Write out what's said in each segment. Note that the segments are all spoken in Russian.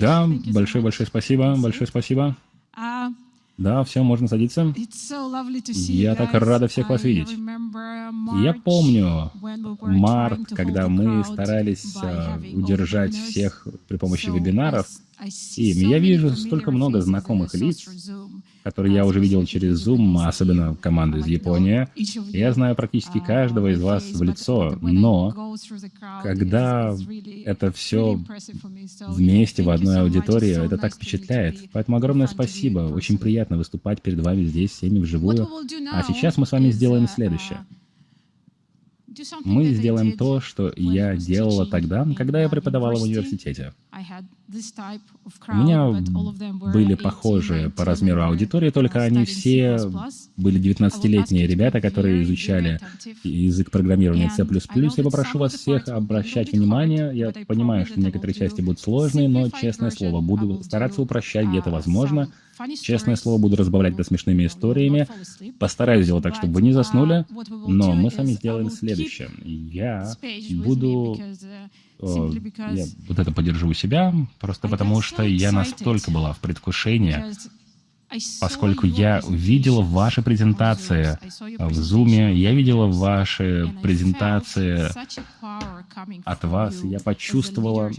Да, большое-большое спасибо, большое спасибо. Да, все, можно садиться. Я так рада всех вас видеть. Я помню март, когда мы старались а, удержать всех при помощи вебинаров. И я вижу столько много знакомых лиц, которые я уже видел через Zoom, особенно команду из Японии. Я знаю практически каждого из вас в лицо, но когда это все вместе в одной аудитории, это так впечатляет. Поэтому огромное спасибо. Очень приятно выступать перед вами здесь, всеми вживую. А сейчас мы с вами сделаем следующее. Мы сделаем то, что я делала тогда, когда я преподавала в университете. У меня были похожие по размеру аудитории, только они все были 19-летние ребята, которые изучали язык программирования C++. Я попрошу вас всех обращать внимание. Я понимаю, что некоторые части будут сложные, но, честное слово, буду стараться упрощать, где это возможно. Честное слово, буду разбавлять это смешными историями. Постараюсь сделать так, чтобы вы не заснули, но мы с вами сделаем следующее. Я буду я вот это поддержу у себя, просто потому что я настолько была в предвкушении, поскольку я видела ваши презентации в Zoom, я видела ваши презентации от вас, я почувствовала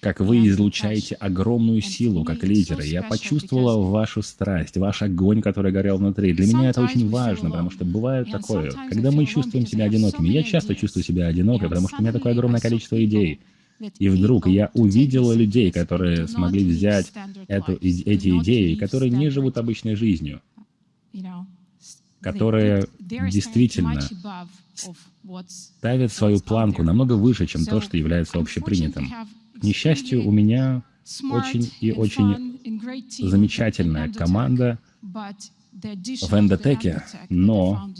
как вы излучаете огромную силу, как лидеры. Я почувствовала вашу страсть, ваш огонь, который горел внутри. Для меня это очень важно, потому что бывает такое, когда мы чувствуем себя одинокими. Я часто чувствую себя одинокой, потому что у меня такое огромное количество идей. И вдруг я увидела людей, которые смогли взять эту, эти идеи, которые не живут обычной жизнью, которые действительно ставят свою планку намного выше, чем то, что является общепринятым. Несчастью, у меня очень и очень замечательная команда в эндотеке, но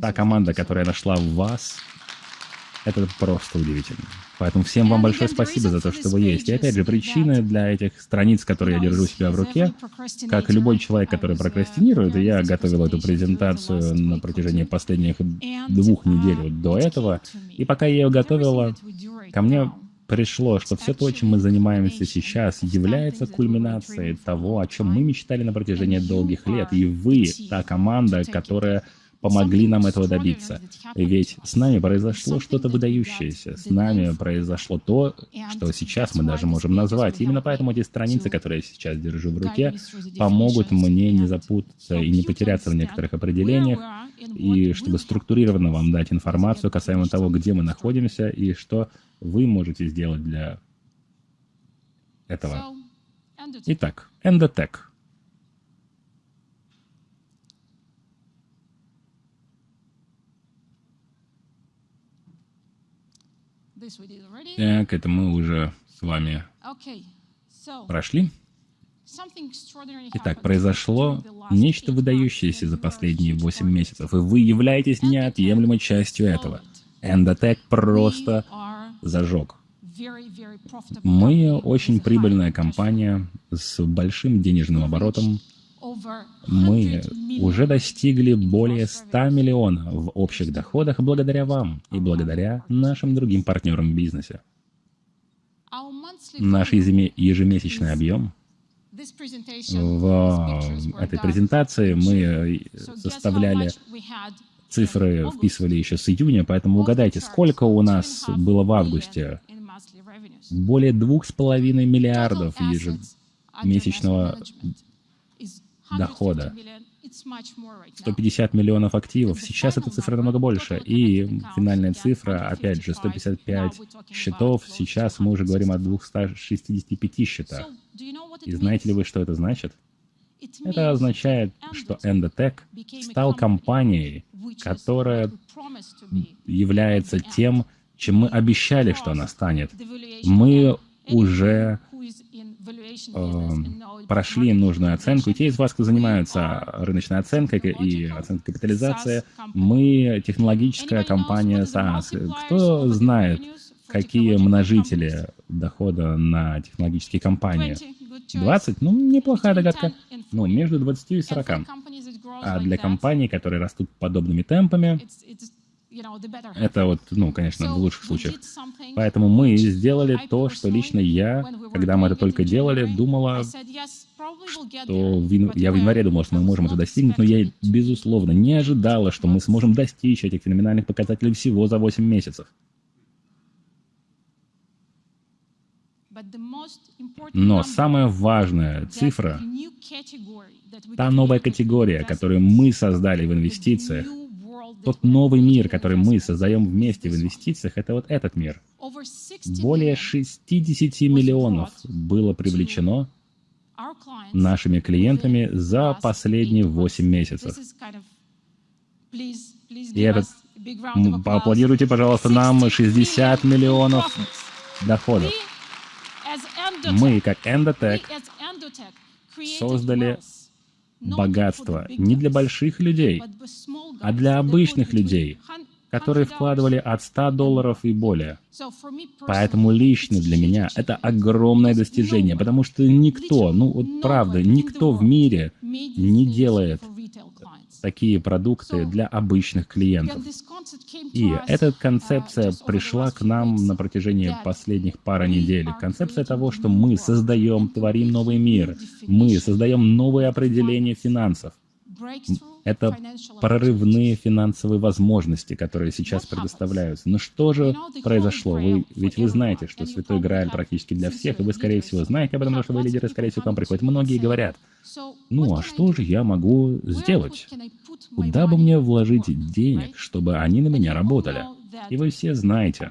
та команда, которая нашла в вас, это просто удивительно. Поэтому всем вам большое спасибо за то, что вы есть. И опять же, причины для этих страниц, которые я держу у себя в руке, как любой человек, который прокрастинирует, я готовил эту презентацию на протяжении последних двух недель до этого, и пока я ее готовила, ко мне пришло, что все то, чем мы занимаемся сейчас, является кульминацией того, о чем мы мечтали на протяжении долгих лет. И вы, та команда, которая помогли нам этого добиться. Ведь с нами произошло что-то выдающееся. С нами произошло то, что сейчас мы даже можем назвать. Именно поэтому эти страницы, которые я сейчас держу в руке, помогут мне не запутаться и не потеряться в некоторых определениях, и чтобы структурированно вам дать информацию касаемо того, где мы находимся и что вы можете сделать для этого. Итак, Endotech. Так, это мы уже с вами прошли. Итак, произошло нечто выдающееся за последние 8 месяцев, и вы являетесь неотъемлемой частью этого. Endotech просто зажег. Мы очень прибыльная компания с большим денежным оборотом. Мы уже достигли более 100 миллионов в общих доходах благодаря вам и благодаря нашим другим партнерам в бизнесе. Наш ежемесячный объем в этой презентации мы составляли цифры, вписывали еще с июня, поэтому угадайте, сколько у нас было в августе? Более двух с половиной миллиардов ежемесячного дохода. 150 миллионов активов. Сейчас эта цифра намного больше. И финальная цифра, опять же, 155 счетов. Сейчас мы уже говорим о 265 счетах. И знаете ли вы, что это значит? Это означает, что Endotech стал компанией, которая является тем, чем мы обещали, что она станет. Мы уже прошли нужную оценку. И те из вас, кто занимаются рыночной оценкой и оценкой капитализации, мы технологическая компания SaaS. Кто знает, какие множители дохода на технологические компании? 20? Ну, неплохая догадка. Ну, между 20 и 40. А для компаний, которые растут подобными темпами, Это вот, ну, конечно, в лучших случаях. Поэтому мы сделали то, что лично я, когда мы это только делали, думала, что в, я в январе думала, что мы можем это достигнуть, но я, безусловно, не ожидала, что мы сможем достичь этих феноменальных показателей всего за 8 месяцев. Но самая важная цифра, та новая категория, которую мы создали в инвестициях, тот новый мир, который мы создаем вместе в инвестициях, это вот этот мир. Более 60 миллионов было привлечено нашими клиентами за последние 8 месяцев. И этот... Поаплодируйте, пожалуйста, нам 60 миллионов доходов. Мы, как Endotech, создали богатство не для больших людей, а для обычных людей, которые вкладывали от 100 долларов и более. Поэтому лично для меня это огромное достижение, потому что никто, ну вот правда, никто в мире не делает такие продукты для обычных клиентов. И эта концепция пришла к нам на протяжении последних пары недель. Концепция того, что мы создаем, творим новый мир, мы создаем новые определения финансов. Это прорывные финансовые возможности, которые сейчас предоставляются. Но что же произошло? Вы, ведь вы знаете, что Святой Грааль практически для всех, и вы, скорее всего, знаете об этом, потому что вы лидеры, скорее всего, к вам приходят. Многие говорят, ну а что же я могу сделать? Куда бы мне вложить денег, чтобы они на меня работали? И вы все знаете,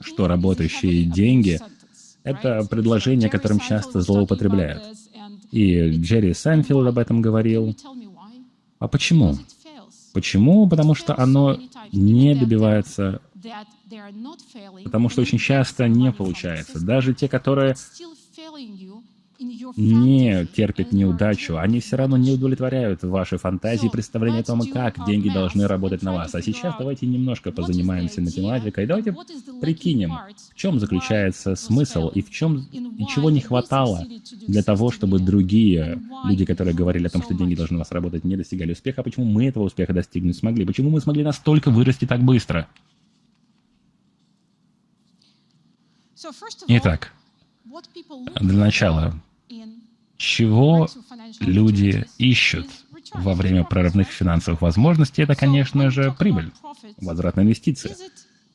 что работающие деньги — это предложение, которым часто злоупотребляют. И Джерри Сайнфилд об этом говорил. А почему? Почему? Потому что оно не добивается, потому что очень часто не получается. Даже те, которые не терпят неудачу, они все равно не удовлетворяют ваши фантазии и представления о том, как деньги должны работать на вас. А сейчас давайте немножко позанимаемся математикой, давайте прикинем, в чем заключается смысл и в чем и чего не хватало для того, чтобы другие люди, которые говорили о том, что деньги должны у вас работать, не достигали успеха, почему мы этого успеха достигнуть смогли, почему мы смогли настолько вырасти так быстро. Итак, для начала, чего люди ищут во время прорывных финансовых возможностей, это, конечно же, прибыль, возврат на инвестиции.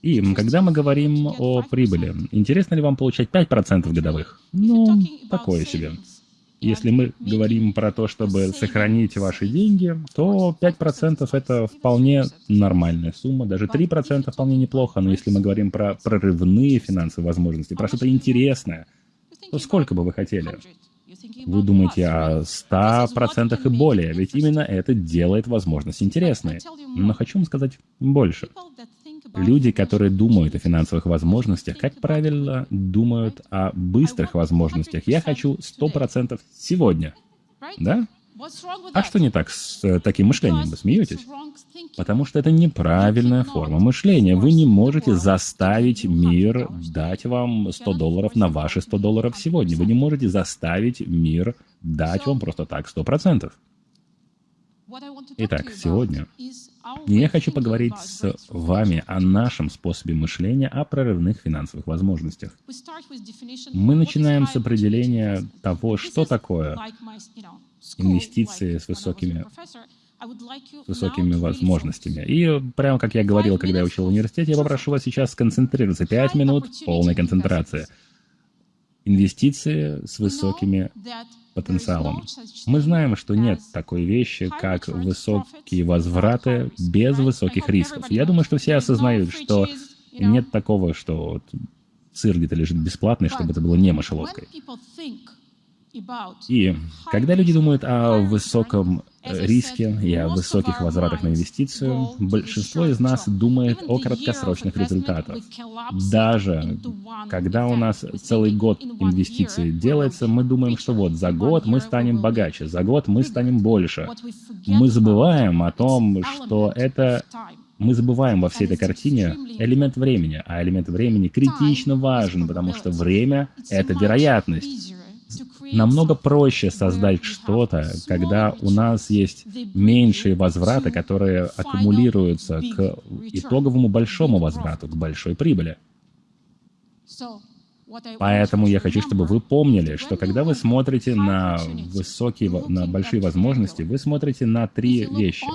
И когда мы говорим о прибыли, интересно ли вам получать 5% годовых? Ну, такое себе. Если мы говорим про то, чтобы сохранить ваши деньги, то 5% это вполне нормальная сумма, даже 3% вполне неплохо, но если мы говорим про прорывные финансовые возможности, про что-то интересное, то сколько бы вы хотели? Вы думаете о 100% и более, ведь именно это делает возможность интересной. Но хочу вам сказать больше. Люди, которые думают о финансовых возможностях, как правило, думают о быстрых возможностях. Я хочу 100% сегодня. Да? А что не так с э, таким мышлением? Вы смеетесь? Потому что это неправильная форма мышления. Вы не можете заставить мир дать вам 100 долларов на ваши 100 долларов сегодня. Вы не можете заставить мир дать вам просто так 100%. Итак, сегодня я хочу поговорить с вами о нашем способе мышления о прорывных финансовых возможностях. Мы начинаем с определения того, что такое инвестиции с высокими с высокими возможностями. И прямо как я говорил, когда я учил в университете, я попрошу вас сейчас сконцентрироваться. Пять минут полной концентрации. Инвестиции с высокими потенциалом. Мы знаем, что нет такой вещи, как высокие возвраты без высоких рисков. Я думаю, что все осознают, что нет такого, что сыр где-то лежит бесплатный, чтобы это было не мышеловкой. И когда люди думают о высоком э, риске и о высоких возвратах на инвестицию, большинство из нас думает о краткосрочных результатах. Даже когда у нас целый год инвестиций делается, мы думаем, что вот за год мы станем богаче, за год мы станем больше. Мы забываем о том, что это мы забываем во всей этой картине элемент времени, а элемент времени критично важен, потому что время — это вероятность Намного проще создать что-то, когда у нас есть меньшие возвраты, которые аккумулируются к итоговому большому возврату, к большой прибыли. Поэтому я хочу, чтобы вы помнили, что когда вы смотрите на высокие, на большие возможности, вы смотрите на три вещи.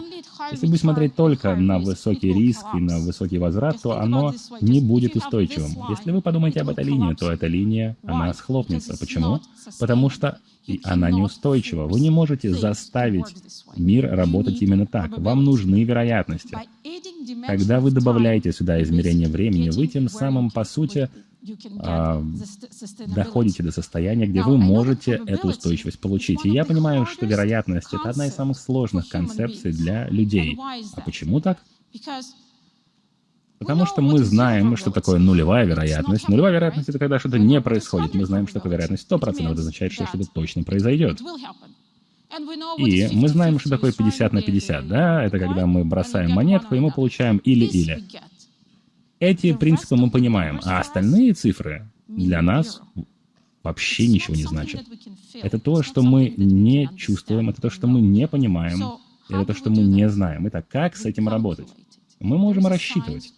Если вы смотреть только на высокий риск и на высокий возврат, то оно не будет устойчивым. Если вы подумаете об этой линии, то эта линия, она схлопнется. Почему? Потому что она неустойчива. Вы не можете заставить мир работать именно так. Вам нужны вероятности. Когда вы добавляете сюда измерение времени, вы тем самым, по сути, доходите до состояния, где вы можете эту устойчивость получить. И я понимаю, что вероятность — это одна из самых сложных концепций для людей. А почему так? Потому что мы знаем, что такое нулевая вероятность. Нулевая вероятность — это когда что-то не происходит. Мы знаем, что такое вероятность 100%. Это означает, что что-то точно произойдет. И мы знаем, что такое 50 на 50, да? Это когда мы бросаем монетку, и мы получаем или-или. Эти принципы мы понимаем, а остальные цифры для нас вообще ничего не значат. Это то, что мы не чувствуем, это то, что мы не понимаем, это то, что мы не знаем. Итак, как с этим работать? Мы можем рассчитывать.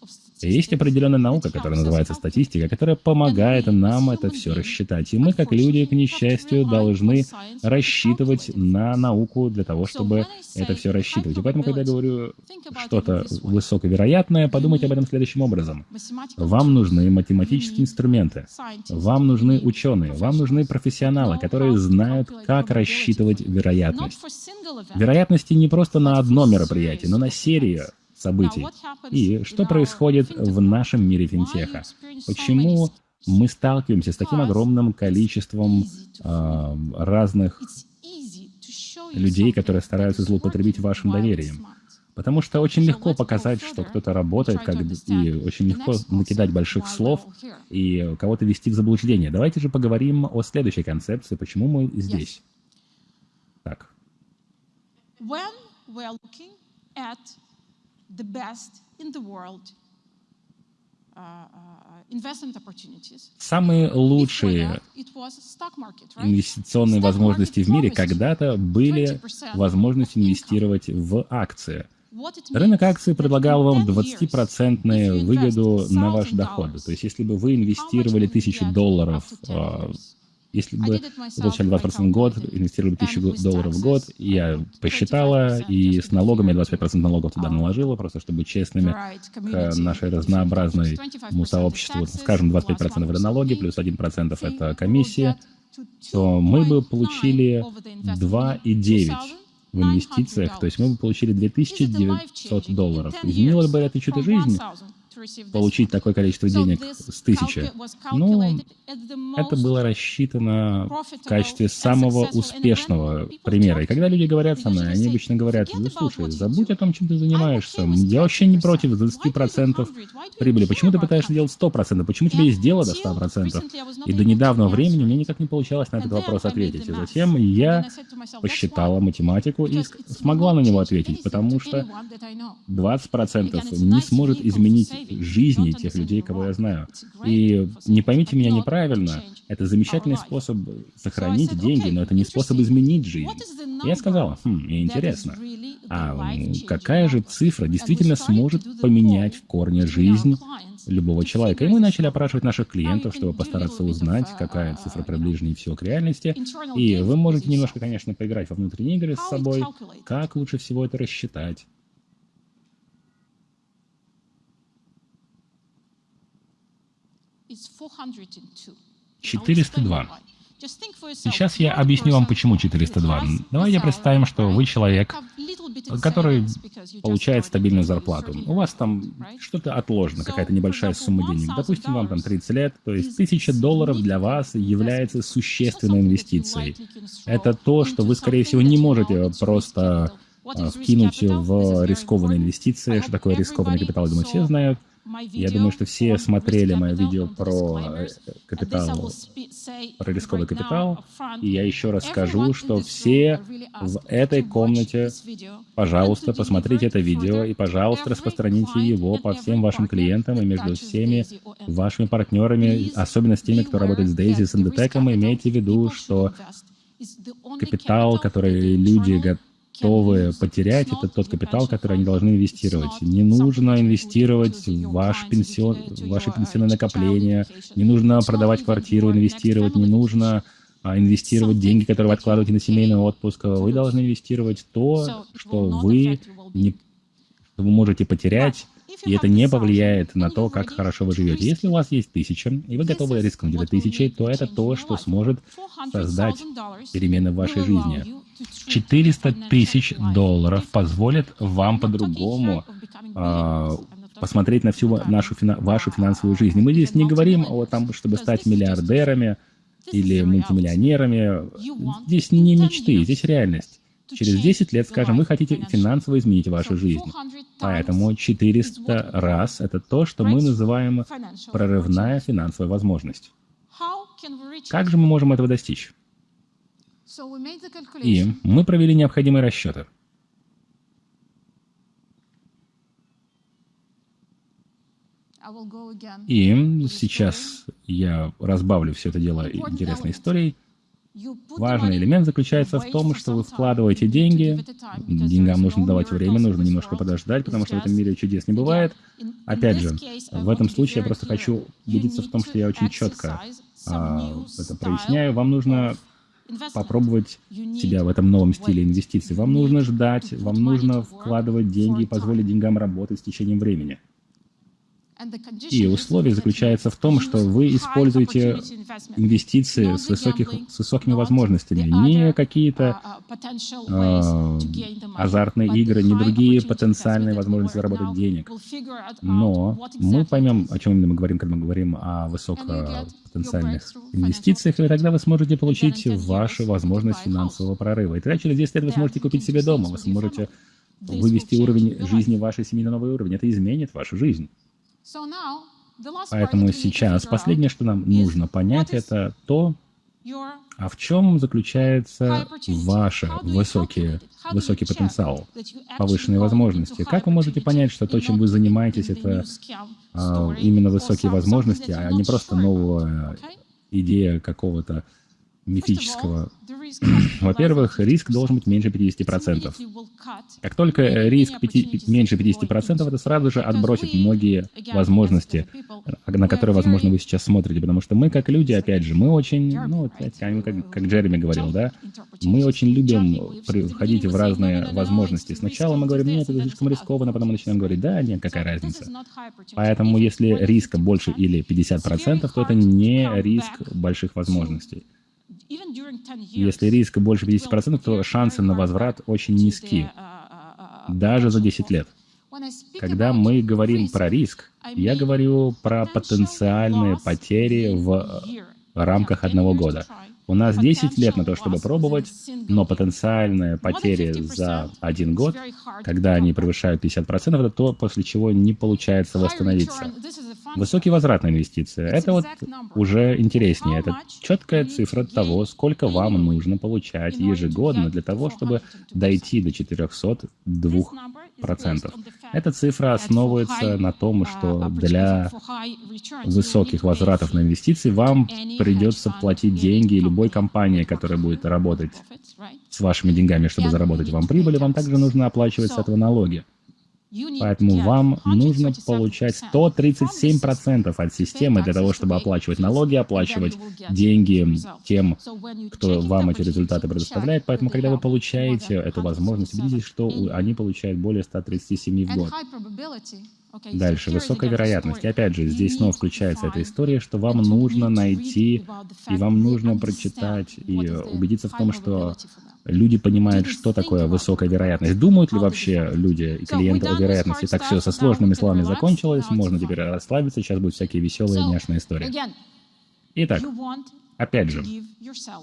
Есть определенная наука, которая называется статистика, которая помогает нам это все рассчитать. И мы, как люди, к несчастью, должны рассчитывать на науку для того, чтобы это все рассчитывать. И поэтому, когда я говорю что-то высоковероятное, подумайте об этом следующим образом. Вам нужны математические инструменты, вам нужны ученые, вам нужны профессионалы, которые знают, как рассчитывать вероятность. Вероятности не просто на одно мероприятие, но на серию событий. И что происходит в нашем мире финтеха? Почему мы сталкиваемся с таким огромным количеством э, разных людей, которые стараются злоупотребить вашим доверием? Потому что очень легко показать, что кто-то работает, как, и очень легко накидать больших слов и кого-то вести в заблуждение. Давайте же поговорим о следующей концепции, почему мы здесь. Так the best in the world uh, uh, Самые лучшие инвестиционные возможности в мире когда-то были возможность инвестировать в акции. Рынок акций предлагал вам 20% выгоду на ваш доход. То есть, если бы вы инвестировали тысячу долларов если бы получали 20% в год, инвестировали 1000 долларов в год, я посчитала, и с налогами 25% налогов туда наложила, просто чтобы честными к нашей разнообразному сообществу. Скажем, 25% это налоги, плюс 1% это комиссия, то мы бы получили 2,9 в инвестициях, то есть мы бы получили 2900 долларов. Изменило бы это чью-то жизнь? Получить такое количество денег с тысячи. Ну, это было рассчитано в качестве самого успешного примера. И когда люди говорят со мной, они обычно говорят, ну, слушай, забудь о том, чем ты занимаешься. Я вообще не против 20% прибыли. Почему ты пытаешься делать 100%? Почему тебе есть дело до 100%? И до недавнего времени мне никак не получалось на этот вопрос ответить. И затем я посчитала математику и смогла на него ответить, потому что 20% не сможет изменить жизни тех людей, кого я знаю. И не поймите меня неправильно, это замечательный способ сохранить деньги, но это не способ изменить жизнь. Я сказала, хм, мне интересно, а какая же цифра действительно сможет поменять в корне жизнь любого человека. И мы начали опрашивать наших клиентов, чтобы постараться узнать, какая цифра приближеннее всего к реальности. И вы можете немножко, конечно, поиграть во внутренние игры с собой, как лучше всего это рассчитать. 402. Сейчас я объясню вам, почему 402. Давайте представим, что вы человек, который получает стабильную зарплату. У вас там что-то отложено, какая-то небольшая сумма денег. Допустим, вам там 30 лет, то есть 1000 долларов для вас является существенной инвестицией. Это то, что вы, скорее всего, не можете просто а, вкинуть в рискованные инвестиции. Что такое рискованный капитал, думаю, все знают. Я думаю, что все смотрели мое видео про э, капитал, про рисковый капитал, и я еще раз скажу, что все в этой комнате, пожалуйста, посмотрите это видео и, пожалуйста, распространите его по всем вашим клиентам и между всеми вашими партнерами, особенно с теми, кто работает с Daisy, с Endotech, имейте в виду, что Капитал, который люди готовы потерять, это тот капитал, который они должны инвестировать. Не нужно инвестировать в ваш пенсион, ваши пенсионные накопления, не нужно продавать квартиру, инвестировать, не нужно а, инвестировать деньги, которые вы откладываете на семейный отпуск. Вы должны инвестировать то, что вы, не, что вы можете потерять, и это не повлияет на то, как хорошо вы живете. Если у вас есть тысяча, и вы готовы рискнуть этой тысячей, то это то, что сможет создать перемены в вашей жизни. 400 тысяч долларов позволит вам по-другому э, посмотреть на всю нашу, вашу финансовую жизнь. И мы здесь не говорим о том, чтобы стать миллиардерами или мультимиллионерами. Здесь не мечты, здесь реальность. Через 10 лет, скажем, вы хотите финансово изменить вашу жизнь. Поэтому 400 раз — это то, что мы называем прорывная финансовая возможность. Как же мы можем этого достичь? И мы провели необходимые расчеты. И сейчас я разбавлю все это дело интересной историей. Важный элемент заключается в том, что вы вкладываете деньги, деньгам нужно давать время, нужно немножко подождать, потому что в этом мире чудес не бывает. Опять же, в этом случае я просто хочу убедиться в том, что я очень четко а, это проясняю. Вам нужно попробовать себя в этом новом стиле инвестиций. Вам нужно ждать, вам нужно вкладывать деньги и позволить деньгам работать с течением времени. И условие заключается в том, что вы используете инвестиции с, высоких, с высокими возможностями, не какие-то э, азартные игры, не другие потенциальные возможности заработать денег. Но мы поймем, о чем именно мы говорим, когда мы говорим о высокопотенциальных инвестициях, и тогда вы сможете получить вашу возможность финансового прорыва. И тогда через 10 лет вы сможете купить себе дом, вы сможете вывести уровень жизни вашей семьи на новый уровень. Это изменит вашу жизнь. Поэтому сейчас последнее, что нам нужно понять, это то, а в чем заключается ваш высокий, высокий потенциал, повышенные возможности? Как вы можете понять, что то, чем вы занимаетесь, это а, именно высокие возможности, а не просто новая идея какого-то мифического. Во-первых, риск должен быть меньше 50%. Как только риск 5, меньше 50%, это сразу же отбросит многие возможности, на которые, возможно, вы сейчас смотрите. Потому что мы, как люди, опять же, мы очень, ну, как, как Джереми говорил, да, мы очень любим входить в разные возможности. Сначала мы говорим, нет, это слишком рискованно, потом мы начинаем говорить, да, нет, какая разница. Поэтому если риска больше или 50%, то это не риск больших возможностей. Если риск больше 50%, то шансы на возврат очень низки, uh, uh, uh, даже за 10 лет. Когда мы говорим про риск, я говорю про потенциальные потери в рамках одного года. У нас 10 лет на то, чтобы пробовать, но потенциальные потери за один год, когда они превышают 50%, это то, после чего не получается восстановиться. Высокий возврат на инвестиции. Это вот уже интереснее. Это четкая цифра того, сколько вам нужно получать ежегодно для того, чтобы дойти до 402 процентов. Эта цифра основывается на том, что для высоких возвратов на инвестиции вам придется платить деньги любой компании, которая будет работать с вашими деньгами, чтобы заработать вам прибыль, вам также нужно оплачивать с этого налоги. Поэтому вам нужно получать 137% от системы для того, чтобы оплачивать налоги, оплачивать деньги тем, кто вам эти результаты предоставляет. Поэтому, когда вы получаете эту возможность, убедитесь, что они получают более 137 в год. Дальше, высокая вероятность. И опять же, здесь снова включается эта история, что вам нужно найти, и вам нужно прочитать, и убедиться в том, что люди понимают, что такое высокая вероятность. Думают ли вообще люди и клиенты о вероятности? Так все со сложными словами закончилось, можно теперь расслабиться, сейчас будет всякие веселые, няшные истории. Итак, опять же,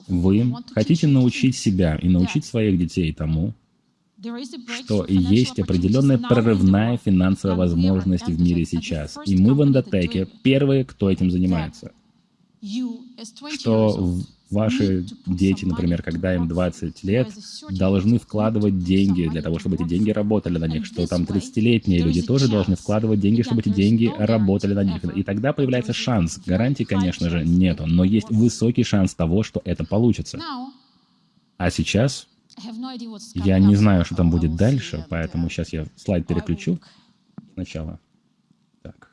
вы хотите научить себя и научить своих детей тому, что есть определенная прорывная финансовая возможность в мире сейчас. И мы в Эндотеке первые, кто этим занимается. Что Ваши дети, например, когда им 20 лет, должны вкладывать деньги для того, чтобы эти деньги работали на них, что там 30-летние люди тоже должны вкладывать деньги, чтобы эти деньги работали на них. И тогда появляется шанс. Гарантии, конечно же, нету, но есть высокий шанс того, что это получится. А сейчас я не знаю, что там будет дальше, поэтому сейчас я слайд переключу сначала. Так.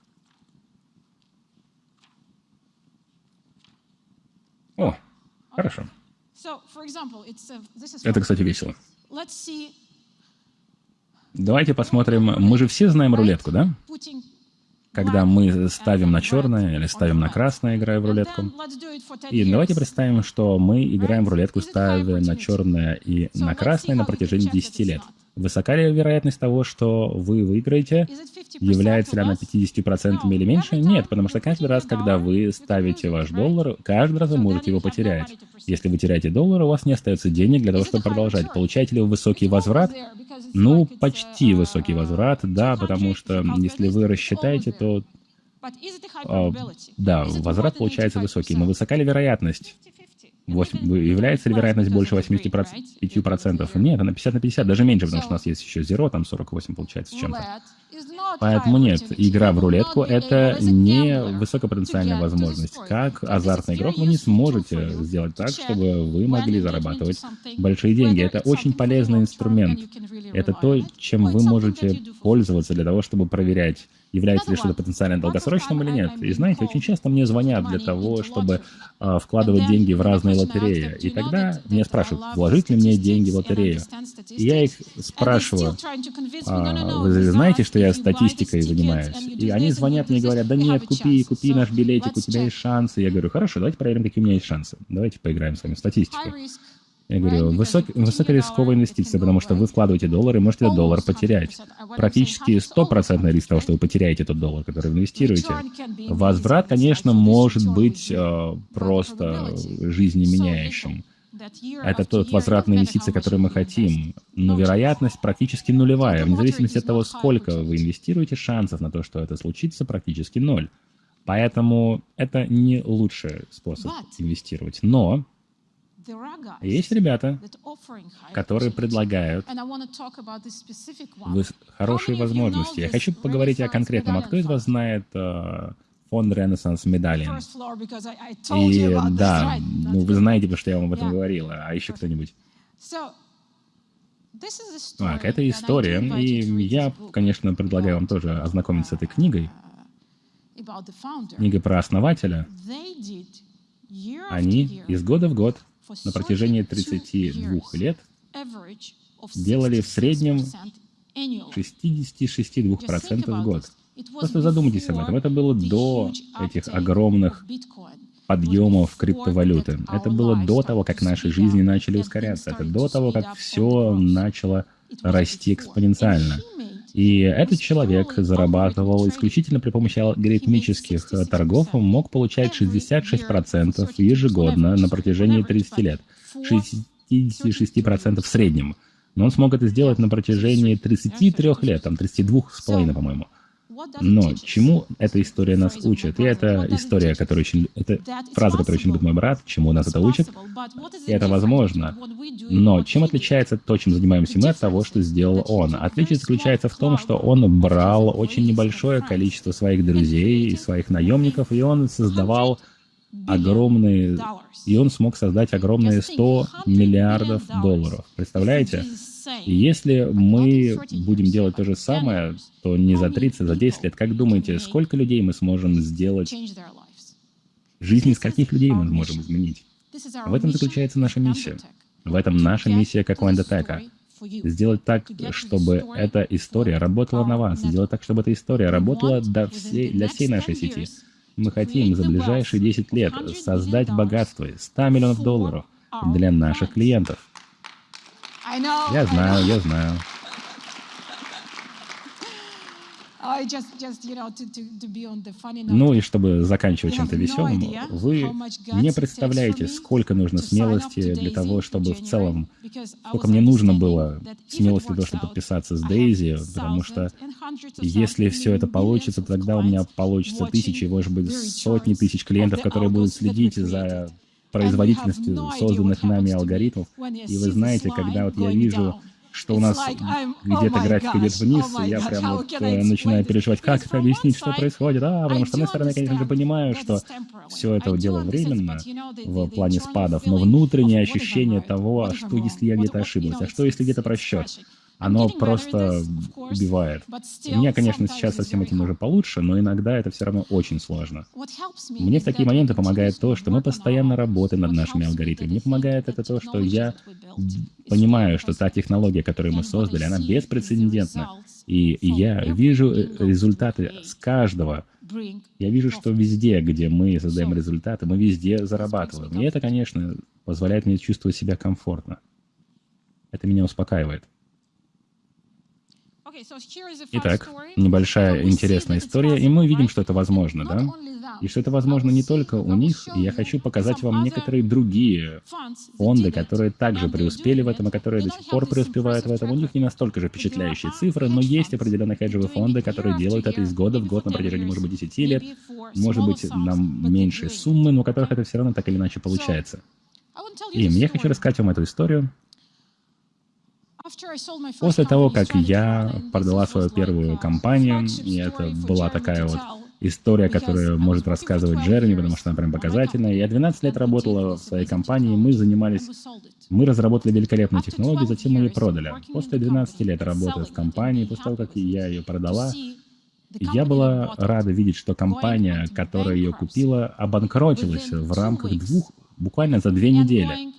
О, хорошо. Это, кстати, весело. Давайте посмотрим. Мы же все знаем рулетку, да? Когда мы ставим на черное или ставим на красное, играя в рулетку. И давайте представим, что мы играем в рулетку, ставя на черное и на красное на протяжении 10 лет. Высока ли вероятность того, что вы выиграете? Является ли она 50% или меньше? Нет, потому что каждый раз, когда вы ставите ваш доллар, каждый раз вы можете его потерять. Если вы теряете доллар, у вас не остается денег для того, чтобы продолжать. Получаете ли вы высокий возврат? Ну, почти высокий возврат, да, потому что если вы рассчитаете, то... А, да, возврат получается высокий. Но высока ли вероятность? 8, является ли вероятность больше 85%? Нет, она 50 на 50, даже меньше, потому что у нас есть еще зеро, там 48 получается с чем-то. Поэтому нет, игра в рулетку — это не высокопотенциальная возможность. Как азартный игрок вы не сможете сделать так, чтобы вы могли зарабатывать большие деньги. Это очень полезный инструмент. Это то, чем вы можете пользоваться для того, чтобы проверять, является ли что-то потенциально долгосрочным или нет. И знаете, очень часто мне звонят для того, чтобы э, вкладывать деньги в разные лотереи. И тогда меня спрашивают, вложить ли мне деньги в лотерею. И я их спрашиваю, а, вы знаете, что я статистикой занимаюсь? И они звонят мне и говорят, да нет, купи, купи наш билетик, у тебя есть шансы. Я говорю, хорошо, давайте проверим, какие у меня есть шансы. Давайте поиграем с вами в статистику. Я говорю, высок, высокорисковая инвестиция, потому что вы вкладываете доллар и можете этот доллар потерять. Практически стопроцентный риск того, что вы потеряете этот доллар, который инвестируете. Возврат, конечно, может быть э, просто жизнеменяющим. Это тот возвратный инвестиции, который мы хотим. Но вероятность практически нулевая. Вне зависимости от того, сколько вы инвестируете, шансов на то, что это случится, практически ноль. Поэтому это не лучший способ инвестировать. Но есть ребята, которые предлагают хорошие возможности. Я хочу поговорить о конкретном. А кто из вас знает э, фонд Renaissance Medallion? И да, ну, вы знаете, потому что я вам об этом говорила. А еще кто-нибудь? Так, это история, и я, конечно, предлагаю вам тоже ознакомиться с этой книгой. Uh, Книга про основателя. Они из года в год на протяжении 32 лет делали в среднем 66% в год. Просто задумайтесь об этом. Это было до этих огромных подъемов криптовалюты. Это было до того, как наши жизни начали ускоряться. Это до того, как все начало расти экспоненциально. И этот человек зарабатывал исключительно при помощи алгоритмических торгов, мог получать 66% ежегодно на протяжении 30 лет. 66% в среднем. Но он смог это сделать на протяжении 33 лет, там 32,5, по-моему. Но чему эта история нас учит? И это история, которая очень... Это фраза, которую очень любит мой брат, чему нас это учит. И это возможно. Но чем отличается то, чем занимаемся мы, от того, что сделал он? Отличие заключается в том, что он брал очень небольшое количество своих друзей и своих наемников, и он создавал огромные... И он смог создать огромные 100 миллиардов долларов. Представляете? Если мы будем делать то же самое, то не за 30, за 10 лет, как думаете, сколько людей мы сможем сделать? Жизни скольких людей мы можем изменить? В этом заключается наша миссия. В этом наша миссия как Лендотека. Сделать так, чтобы эта история работала на вас. Сделать так, чтобы эта история работала для всей, для всей нашей сети. Мы хотим за ближайшие 10 лет создать богатство 100 миллионов долларов для наших клиентов. Я знаю, я знаю. Ну и чтобы заканчивать чем-то веселым, вы не представляете, сколько нужно смелости для того, чтобы в целом, сколько мне нужно было смелости для того, чтобы подписаться с Дейзи, потому что если все это получится, тогда у меня получится тысячи, может быть, сотни тысяч клиентов, которые будут следить за производительностью созданных нами алгоритмов. И вы знаете, когда вот я вижу что у нас где-то график идет вниз, и я прям вот э, начинаю переживать, как это объяснить, что происходит. А, потому что, с одной стороны, я, конечно же, понимаю, что все это дело временно в плане спадов, но внутреннее ощущение того, что если я где-то ошиблась, а что если где-то просчет, оно просто убивает. У меня, конечно, сейчас со всем этим уже получше, но иногда это все равно очень сложно. Мне в такие моменты помогает то, что мы постоянно работаем над нашими алгоритмами. Мне помогает это то, что я понимаю, что та технология, которую мы создали, она беспрецедентна. И я вижу э, результаты с каждого. Я вижу, что везде, где мы создаем результаты, мы везде зарабатываем. И это, конечно, позволяет мне чувствовать себя комфортно. Это меня успокаивает. Итак, небольшая интересная история, и мы видим, что это возможно, да? И что это возможно не только у них, и я хочу показать вам некоторые другие фонды, которые также преуспели в этом, и которые до сих пор преуспевают в этом. У них не настолько же впечатляющие цифры, но есть определенные хеджевые фонды, которые делают это из года в год на протяжении, может быть, 10 лет, может быть, на меньшие суммы, но у которых это все равно так или иначе получается. И я хочу рассказать вам эту историю, После того, как я продала свою первую компанию, и это была такая вот история, которую может рассказывать Джереми, потому что она прям показательная. Я 12 лет работала в своей компании, мы занимались, мы разработали великолепную технологию, затем мы ее продали. После 12 лет работы в компании, после того, как я ее продала, я была рада видеть, что компания, которая ее купила, обанкротилась в рамках двух, буквально за две недели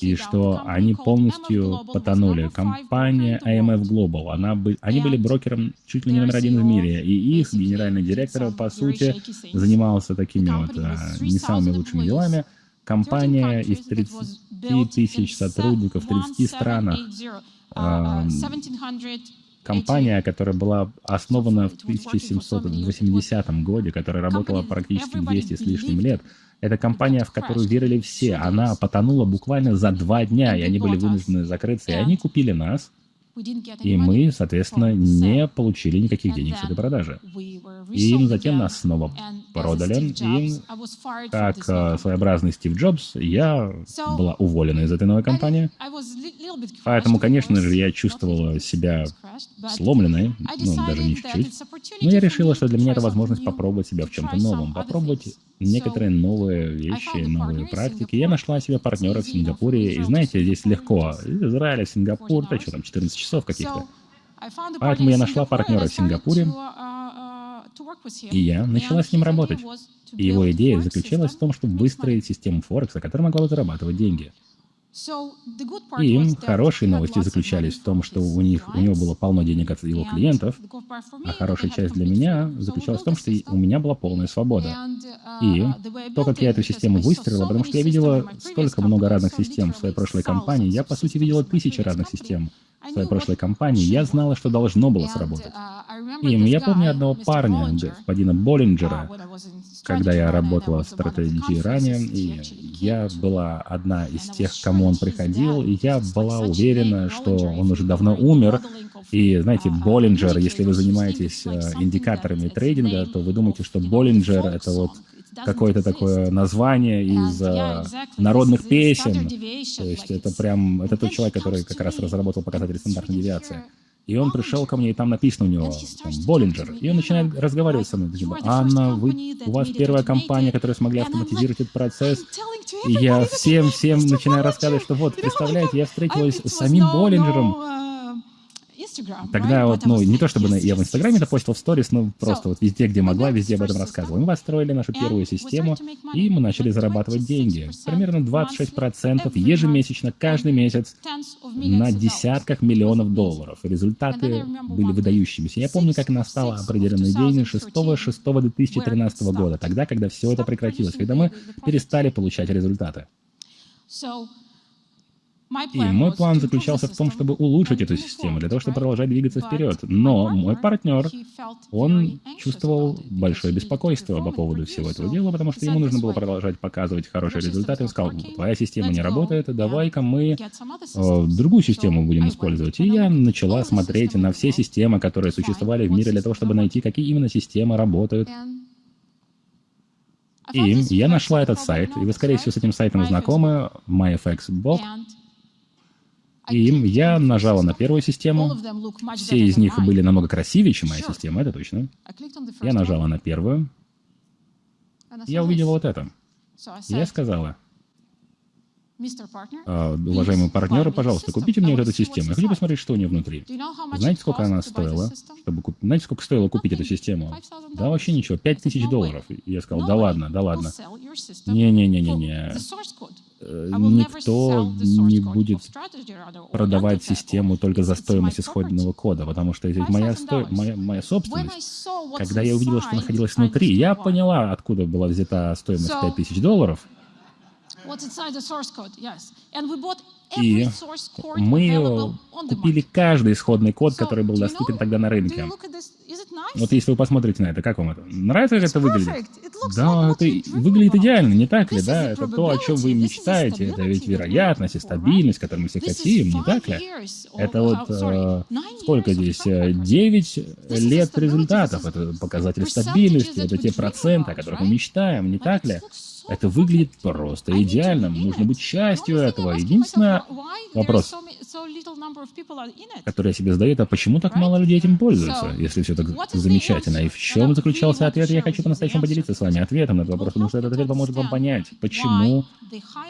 и что они полностью потонули. Компания IMF Global, она бы, они были брокером чуть ли не номер один в мире, и их генеральный директор, по сути, занимался такими вот а, не самыми лучшими делами. Компания из 30 тысяч сотрудников в 30 странах, а, компания, которая была основана в 1780 году, которая работала практически 200 с лишним лет, это компания, в которую верили все. Она потонула буквально за два дня, и они были вынуждены закрыться. И они купили нас, и мы, соответственно, не получили никаких денег с этой продажи. И затем нас снова продали. И как э, своеобразный Стив Джобс, я была уволена из этой новой компании. Поэтому, конечно же, я чувствовала себя сломленной, ну, даже не чуть-чуть. Но я решила, что для меня это возможность попробовать себя в чем-то новом, попробовать некоторые новые вещи, новые практики. Я нашла себе партнера в Сингапуре, и знаете, здесь легко. Из Израиля в Сингапур, да что там, 14 часов каких-то. Поэтому я нашла партнера в Сингапуре, и я начала с ним работать. И его идея заключалась в том, чтобы выстроить систему Форекса, которая могла зарабатывать деньги. И хорошие новости заключались в том, что у них у него было полно денег от его клиентов, а хорошая часть для меня заключалась в том, что у меня была полная свобода. И то, как я эту систему выстроила, потому что я видела столько много разных систем в своей прошлой компании, я, по сути, видела тысячи разных систем в своей прошлой компании, я знала, что должно было сработать. И я помню одного парня, господина Боллинджера, когда я работала в стратегии ранее, и я была одна из тех, к кому он приходил, и я была уверена, что он уже давно умер. И, знаете, Боллинджер, если вы занимаетесь э, индикаторами трейдинга, то вы думаете, что Боллинджер — это вот какое-то такое название из uh, народных песен. То есть это прям, это тот человек, который как раз разработал показатели стандартной девиации. И он пришел ко мне, и там написано у него там, Боллинджер. И он начинает разговаривать со мной. Типа, Анна, вы, у вас первая компания, которая смогла автоматизировать этот процесс. И я всем-всем начинаю рассказывать, что вот, представляете, я встретилась с самим Боллинджером. Тогда вот, ну, не то чтобы я в Инстаграме это постил в сторис, но просто вот везде, где могла, везде об этом рассказывала. Мы построили нашу первую систему, и мы начали зарабатывать деньги. Примерно 26% ежемесячно, каждый месяц, на десятках миллионов долларов. результаты были выдающимися. Я помню, как настала определенный день 6-6-2013 года, тогда, когда все это прекратилось, когда мы перестали получать результаты. И мой план заключался в том, чтобы улучшить эту систему, для того, чтобы продолжать двигаться вперед. Но мой партнер, он чувствовал большое беспокойство по поводу всего этого дела, потому что ему нужно было продолжать показывать хорошие результаты. Он сказал, твоя система не работает, давай-ка мы э, другую систему будем использовать. И я начала смотреть на все системы, которые существовали в мире, для того, чтобы найти, какие именно системы работают. И я нашла этот сайт, и вы, скорее всего, с этим сайтом знакомы, MyFXBot. И я нажала на первую систему. Все из них были намного красивее, чем моя система, это точно. Я нажала на первую. Я увидела вот это. Я сказала, а, уважаемые партнеры, пожалуйста, купите мне вот эту систему. Я хочу посмотреть, что у нее внутри. Знаете, сколько она стоила? Чтобы куп... Знаете, сколько стоило купить эту систему? Да вообще ничего, 5000 долларов. Я сказал, да ладно, да ладно. Не-не-не-не-не. Э, никто не будет продавать систему только за стоимость исходного кода, потому что это моя, сто... моя, моя собственность. Когда я увидела, что находилась внутри, я поняла, откуда была взята стоимость 5000 долларов, и мы купили каждый исходный код, который был доступен тогда на рынке. Вот если вы посмотрите на это, как вам это? Нравится, как это выглядит? Да, это выглядит идеально, не так ли, да? Это то, о чем вы мечтаете. Это ведь вероятность и стабильность, которую мы все хотим, не так ли? Это вот э, сколько здесь? 9 лет результатов. Это показатель стабильности, это те проценты, о которых мы мечтаем, не так ли? Это выглядит просто идеально. Нужно быть частью этого. Единственный вопрос, который я себе задаю, это почему так мало людей этим пользуются, если все так замечательно? И в чем заключался ответ? Я хочу по-настоящему поделиться с вами ответом на этот вопрос, потому что этот ответ поможет вам понять, почему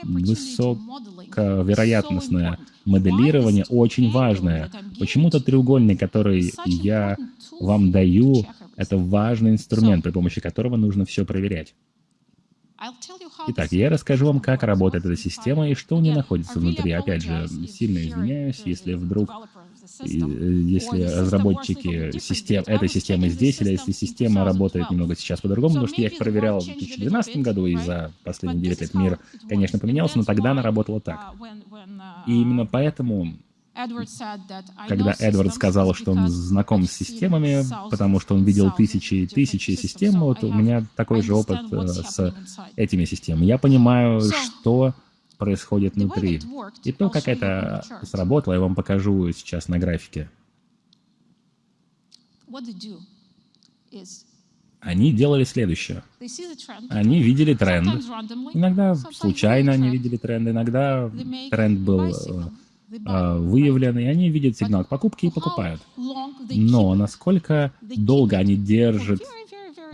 высоковероятностное моделирование очень важное. Почему тот треугольник, который я вам даю, это важный инструмент, при помощи которого нужно все проверять. Итак, я расскажу вам, как работает эта система и что у нее находится внутри. Опять же, сильно извиняюсь, если вдруг если разработчики систем, этой системы здесь, или если система работает немного сейчас по-другому, потому что я их проверял в 2012 году, и за последние 9 лет мир, конечно, поменялся, но тогда она работала так. И именно поэтому когда Эдвард сказал, что он знаком с системами, потому что он видел тысячи и тысячи систем, вот у меня такой же опыт э, с этими системами. Я понимаю, что происходит внутри. И то, как это сработало, я вам покажу сейчас на графике. Они делали следующее. Они видели тренд. Иногда случайно они видели тренд, иногда тренд был выявлены, и они видят сигнал к покупке и покупают. Но насколько долго они держат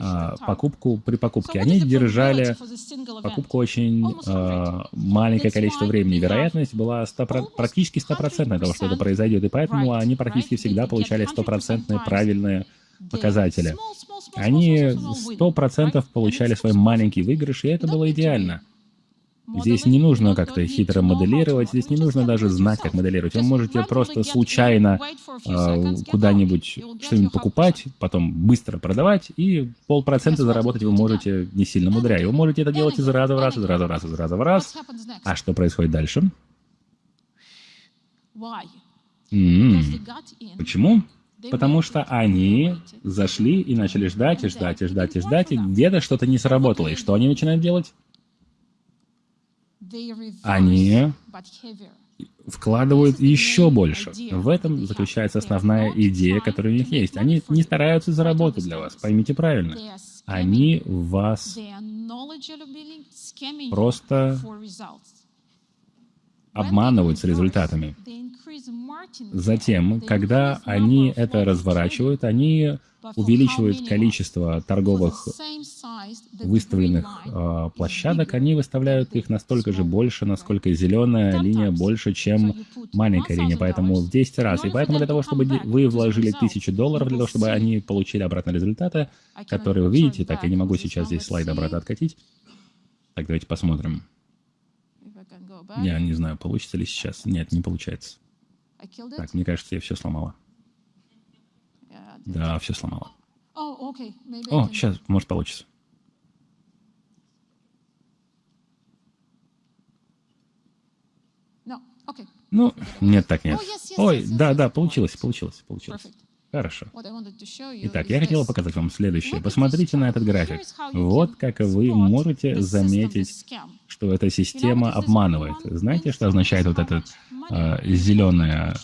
а, покупку при покупке? Они держали покупку очень а, маленькое количество времени. Вероятность была 100, практически стопроцентная того, что это произойдет, и поэтому они практически всегда получали стопроцентные правильные показатели. Они сто процентов получали свой маленький выигрыш, и это было идеально. Здесь не нужно как-то хитро моделировать, здесь не нужно даже знать, как моделировать. Вы можете просто случайно э, куда-нибудь что-нибудь покупать, потом быстро продавать, и полпроцента заработать вы можете не сильно мудря. вы можете это делать из раза в раз, из раза в раз, из раза в раз. А что происходит дальше? М -м. Почему? Потому что они зашли и начали ждать, и ждать, и ждать, и ждать, и где-то что-то не сработало. И что они начинают делать? Они вкладывают еще больше. В этом заключается основная идея, которая у них есть. Они не стараются заработать для вас, поймите правильно. Они вас просто обманывают с результатами. Затем, когда они это разворачивают, они увеличивают количество торговых выставленных э, площадок, они выставляют их настолько же больше, насколько зеленая линия больше, чем маленькая линия, поэтому в 10 раз. И поэтому для того, чтобы вы вложили 1000 долларов, для того, чтобы они получили обратно результаты, которые вы видите, так, я не могу сейчас здесь слайд обратно откатить. Так, давайте посмотрим. Я не знаю, получится ли сейчас. Нет, не получается. Так, мне кажется, я все сломала. Да, все сломала. О, сейчас, может, получится. Ну, нет, так нет. Ой, да, да, получилось, получилось, получилось. Хорошо. Итак, я хотела показать вам следующее. Посмотрите на этот график. Вот как вы можете заметить, что эта система обманывает. Знаете, что означает вот эта э, зеленая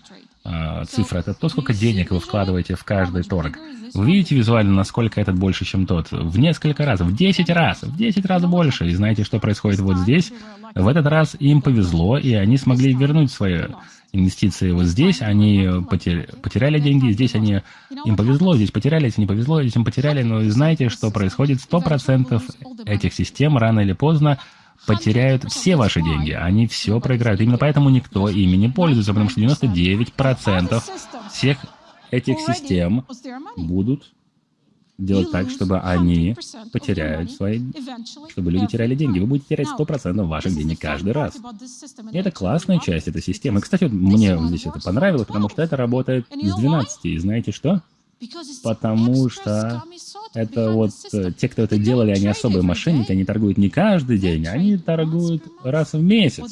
а, цифра — это то, сколько денег вы вкладываете в каждый торг. Вы видите визуально, насколько этот больше, чем тот? В несколько раз, в 10 раз, в 10 раз больше. И знаете, что происходит вот здесь? В этот раз им повезло, и они смогли вернуть свои инвестиции вот здесь, они потеряли деньги, здесь они, им повезло, здесь потеряли, здесь не повезло, здесь им потеряли, но знаете, что происходит? 100% этих систем рано или поздно потеряют все ваши деньги, они все проиграют. Именно поэтому никто ими не пользуется, потому что 99% всех этих систем будут делать так, чтобы они потеряют свои... чтобы люди теряли деньги. Вы будете терять 100% ваших денег каждый раз. И это классная часть этой системы. Кстати, мне здесь это понравилось, потому что это работает с 12. И знаете что? Потому что это вот э, те, кто это делали, они особые мошенники, они торгуют не каждый день, они торгуют раз в месяц.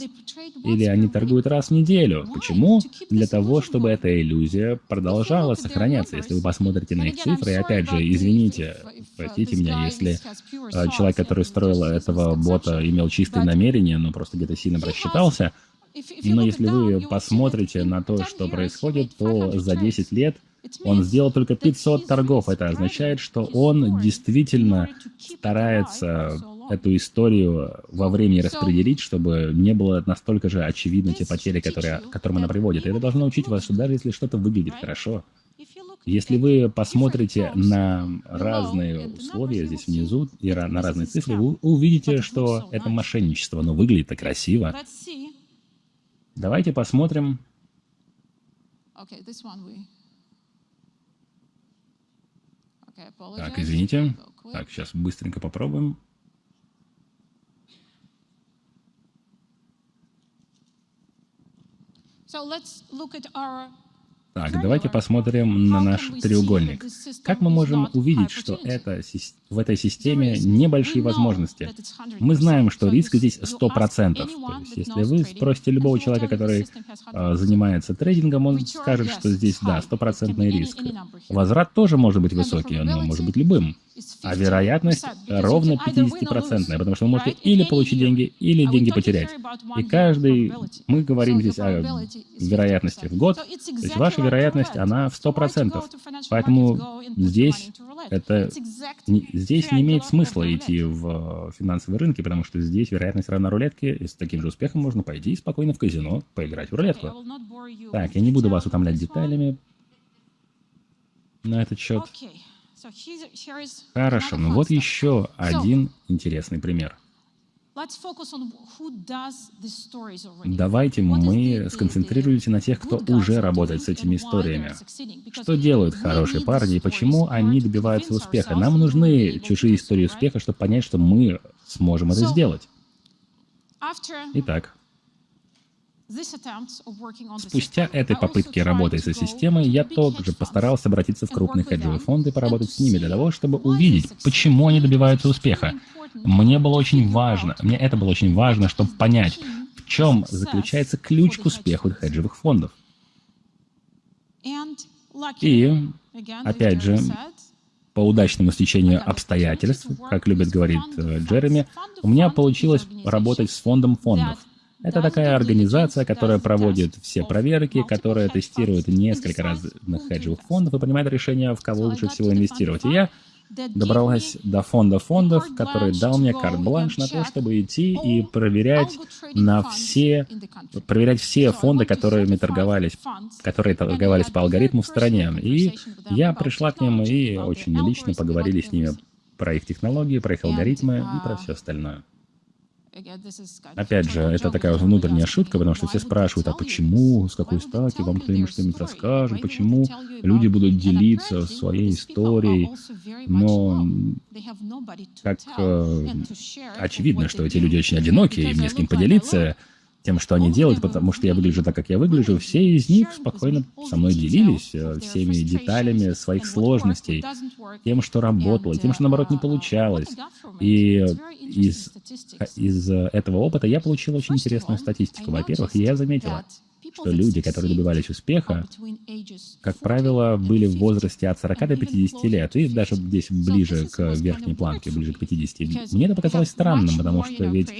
Или они торгуют раз в неделю. Почему? Для того, чтобы эта иллюзия продолжала сохраняться. Если вы посмотрите на их цифры, и опять же, извините, простите меня, если э, человек, который строил этого бота, имел чистые намерения, но просто где-то сильно просчитался, но если вы посмотрите на то, что происходит, то за 10 лет он сделал только 500 торгов. Это означает, что он действительно старается эту историю во времени распределить, чтобы не было настолько же очевидно те потери, которые, к которым она приводит. И это должно учить вас, что даже если что-то выглядит хорошо, если вы посмотрите на разные условия здесь внизу и на разные цифры, вы увидите, что это мошенничество, но выглядит так красиво. Давайте посмотрим. Так, извините. Так, сейчас быстренько попробуем. Так, давайте посмотрим на наш треугольник. Как мы можем увидеть, что это, в этой системе небольшие возможности? Мы знаем, что риск здесь 100%. То есть, если вы спросите любого человека, который э, занимается трейдингом, он скажет, что здесь, да, стопроцентный риск. Возврат тоже может быть высокий, но может быть любым. А вероятность ровно 50%, потому что вы можете или получить деньги, или деньги потерять. И каждый, мы говорим здесь о вероятности в год, то есть ваша вероятность, она в 100%. Поэтому здесь, это, не, здесь не имеет смысла идти в финансовые рынки, потому что здесь вероятность равна рулетке, и с таким же успехом можно пойти спокойно в казино, поиграть в рулетку. Так, я не буду вас утомлять деталями на этот счет. Хорошо, ну вот еще один интересный пример. Давайте мы сконцентрируемся на тех, кто уже работает с этими историями. Что делают хорошие парни и почему они добиваются успеха? Нам нужны чужие истории успеха, чтобы понять, что мы сможем это сделать. Итак, Спустя этой попытки работы со системой, я также постарался обратиться в крупные хеджевые фонды и поработать с ними для того, чтобы увидеть, почему они добиваются успеха. Мне было очень важно, мне это было очень важно, чтобы понять, в чем заключается ключ к успеху хеджевых фондов. И, опять же, по удачному стечению обстоятельств, как любит говорить э, Джереми, у меня получилось работать с фондом фондов. Это такая организация, которая проводит все проверки, которая тестирует несколько разных хеджевых фондов и принимает решение, в кого лучше всего инвестировать. И я добралась до фонда фондов, который дал мне карт-бланш на то, чтобы идти и проверять на все, проверять все фонды, которыми торговались, которые торговались по алгоритму в стране. И я пришла к ним и очень лично поговорили с ними про их технологии, про их алгоритмы и про все остальное. Опять же, это такая внутренняя шутка, потому что все спрашивают, а почему, с какой стати, вам кто-нибудь что-нибудь расскажет, почему люди будут делиться своей историей, но как э, очевидно, что эти люди очень одинокие, им не с кем поделиться, тем, что они делают, потому что я выгляжу так, как я выгляжу, все из них спокойно со мной делились э, всеми деталями своих сложностей, тем, что работало, тем, что, наоборот, не получалось. И из, из этого опыта я получил очень интересную статистику. Во-первых, я заметила, что люди, которые добивались успеха, как правило, были в возрасте от 40 до 50 лет, и даже здесь ближе к верхней планке, ближе к 50. Мне это показалось странным, потому что ведь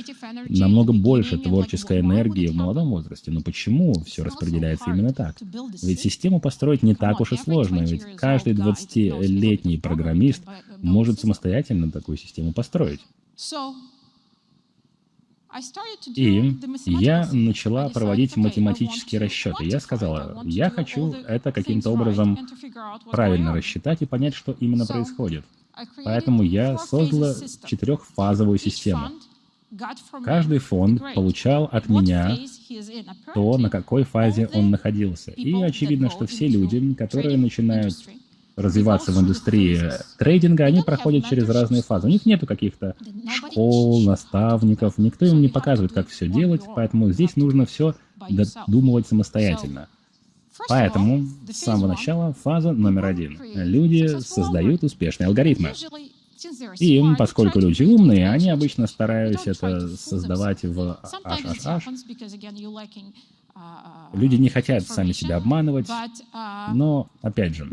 намного больше творческой энергии в молодом возрасте. Но почему все распределяется именно так? Ведь систему построить не так уж и сложно, ведь каждый 20-летний программист может самостоятельно такую систему построить. И я начала проводить математические расчеты. Я сказала, я хочу это каким-то образом правильно рассчитать и понять, что именно происходит. Поэтому я создала четырехфазовую систему. Каждый фонд получал от меня то, на какой фазе он находился. И очевидно, что все люди, которые начинают развиваться в индустрии трейдинга, они проходят через разные фазы. У них нету каких-то школ, наставников, никто им не показывает, как все делать, поэтому здесь нужно все додумывать самостоятельно. Поэтому с самого начала фаза номер один. Люди создают успешные алгоритмы. И поскольку люди умные, они обычно стараются это создавать в HHH. Люди не хотят сами себя обманывать, но, опять же,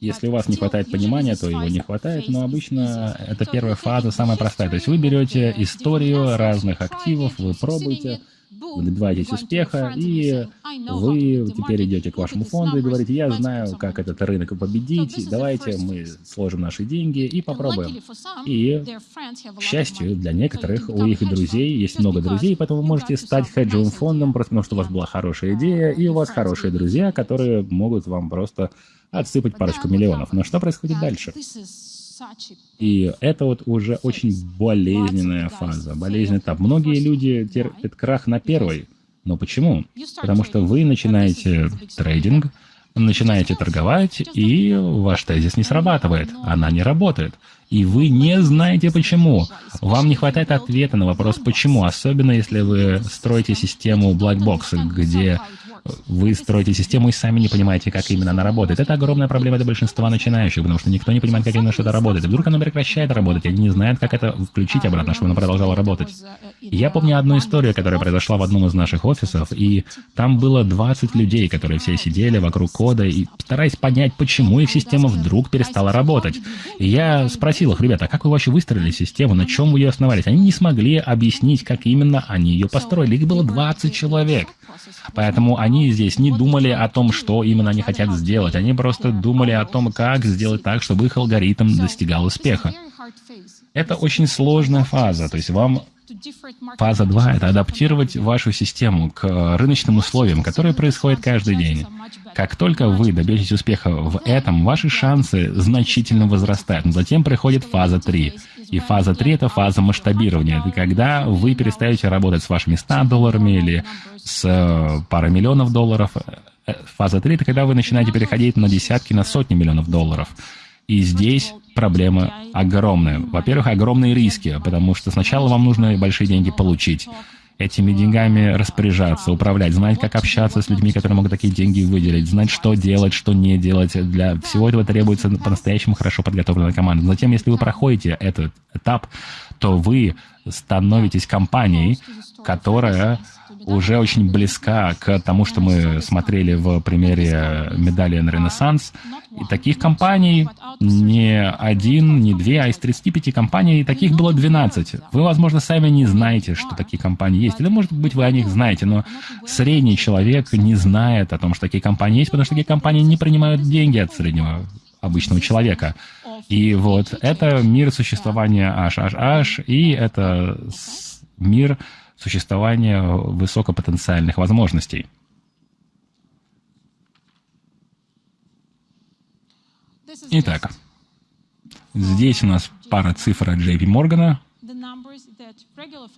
если у вас не хватает понимания, то его не хватает, но обычно это первая фаза, самая простая. То есть вы берете историю разных активов, вы пробуете, вы добиваетесь успеха, и вы теперь идете к вашему фонду и говорите, я знаю, как этот рынок победить, давайте мы сложим наши деньги и попробуем. И, к счастью, для некоторых, у их друзей есть много друзей, поэтому вы можете стать хеджевым фондом, просто потому что у вас была хорошая идея, и у вас хорошие друзья, которые могут вам просто отсыпать парочку миллионов. Но что происходит дальше? И это вот уже очень болезненная фаза, болезненный этап. Многие люди терпят крах на первой. Но почему? Потому что вы начинаете трейдинг, начинаете торговать, и ваш тезис не срабатывает, она не работает. И вы не знаете почему. Вам не хватает ответа на вопрос «почему?», особенно если вы строите систему black box, где вы строите систему и сами не понимаете, как именно она работает. Это огромная проблема для большинства начинающих, потому что никто не понимает, как именно что-то работает. И вдруг оно прекращает работать, и они не знают, как это включить обратно, чтобы оно продолжало работать. Я помню одну историю, которая произошла в одном из наших офисов, и там было 20 людей, которые все сидели вокруг кода и стараясь понять, почему их система вдруг перестала работать. И я спросил их, ребята, а как вы вообще выстроили систему, на чем вы ее основались? Они не смогли объяснить, как именно они ее построили. Их было 20 человек. Поэтому они здесь не думали о том, что именно они хотят сделать. Они просто думали о том, как сделать так, чтобы их алгоритм достигал успеха. Это очень сложная фаза, то есть вам Фаза 2 — это адаптировать вашу систему к рыночным условиям, которые происходят каждый день. Как только вы добьетесь успеха в этом, ваши шансы значительно возрастают. Но затем приходит фаза 3. И фаза 3 — это фаза масштабирования. Это когда вы перестаете работать с вашими 100 долларами или с э, парой миллионов долларов. Э, фаза 3 — это когда вы начинаете переходить на десятки, на сотни миллионов долларов. И здесь проблемы огромные. Во-первых, огромные риски, потому что сначала вам нужно большие деньги получить этими деньгами распоряжаться, управлять, знать, как общаться с людьми, которые могут такие деньги выделить, знать, что делать, что не делать. Для всего этого требуется по-настоящему хорошо подготовленная команда. Затем, если вы проходите этот этап, то вы становитесь компанией, которая уже очень близка к тому, что мы смотрели в примере медали на Ренессанс. И таких компаний не один, не две, а из 35 компаний таких было 12. Вы, возможно, сами не знаете, что такие компании есть. Или, может быть, вы о них знаете, но средний человек не знает о том, что такие компании есть, потому что такие компании не принимают деньги от среднего обычного человека. И вот это мир существования HHH, и это мир существования высокопотенциальных возможностей. Итак, здесь у нас пара цифр от JP Моргана.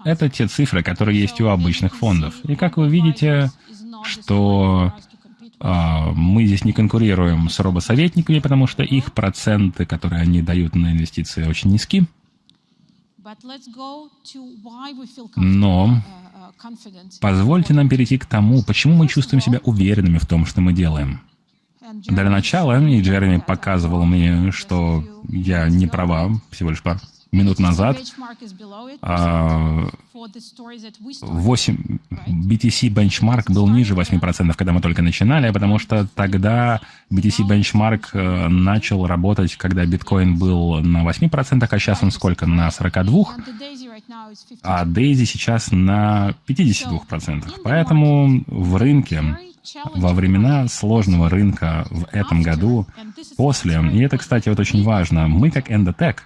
Это те цифры, которые есть у обычных фондов. И как вы видите, что а, мы здесь не конкурируем с робосоветниками, потому что их проценты, которые они дают на инвестиции, очень низки. Но позвольте нам перейти к тому, почему мы чувствуем себя уверенными в том, что мы делаем. Для начала, и Джереми показывал мне, что я не права, всего лишь пар минут назад 8, BTC бенчмарк был ниже 8%, когда мы только начинали, потому что тогда BTC бенчмарк э, начал работать, когда биткоин был на 8%, а сейчас он сколько? На 42%, а Daisy сейчас на 52%. Поэтому в рынке во времена сложного рынка в этом году, после, и это, кстати, вот очень важно, мы как Endotech,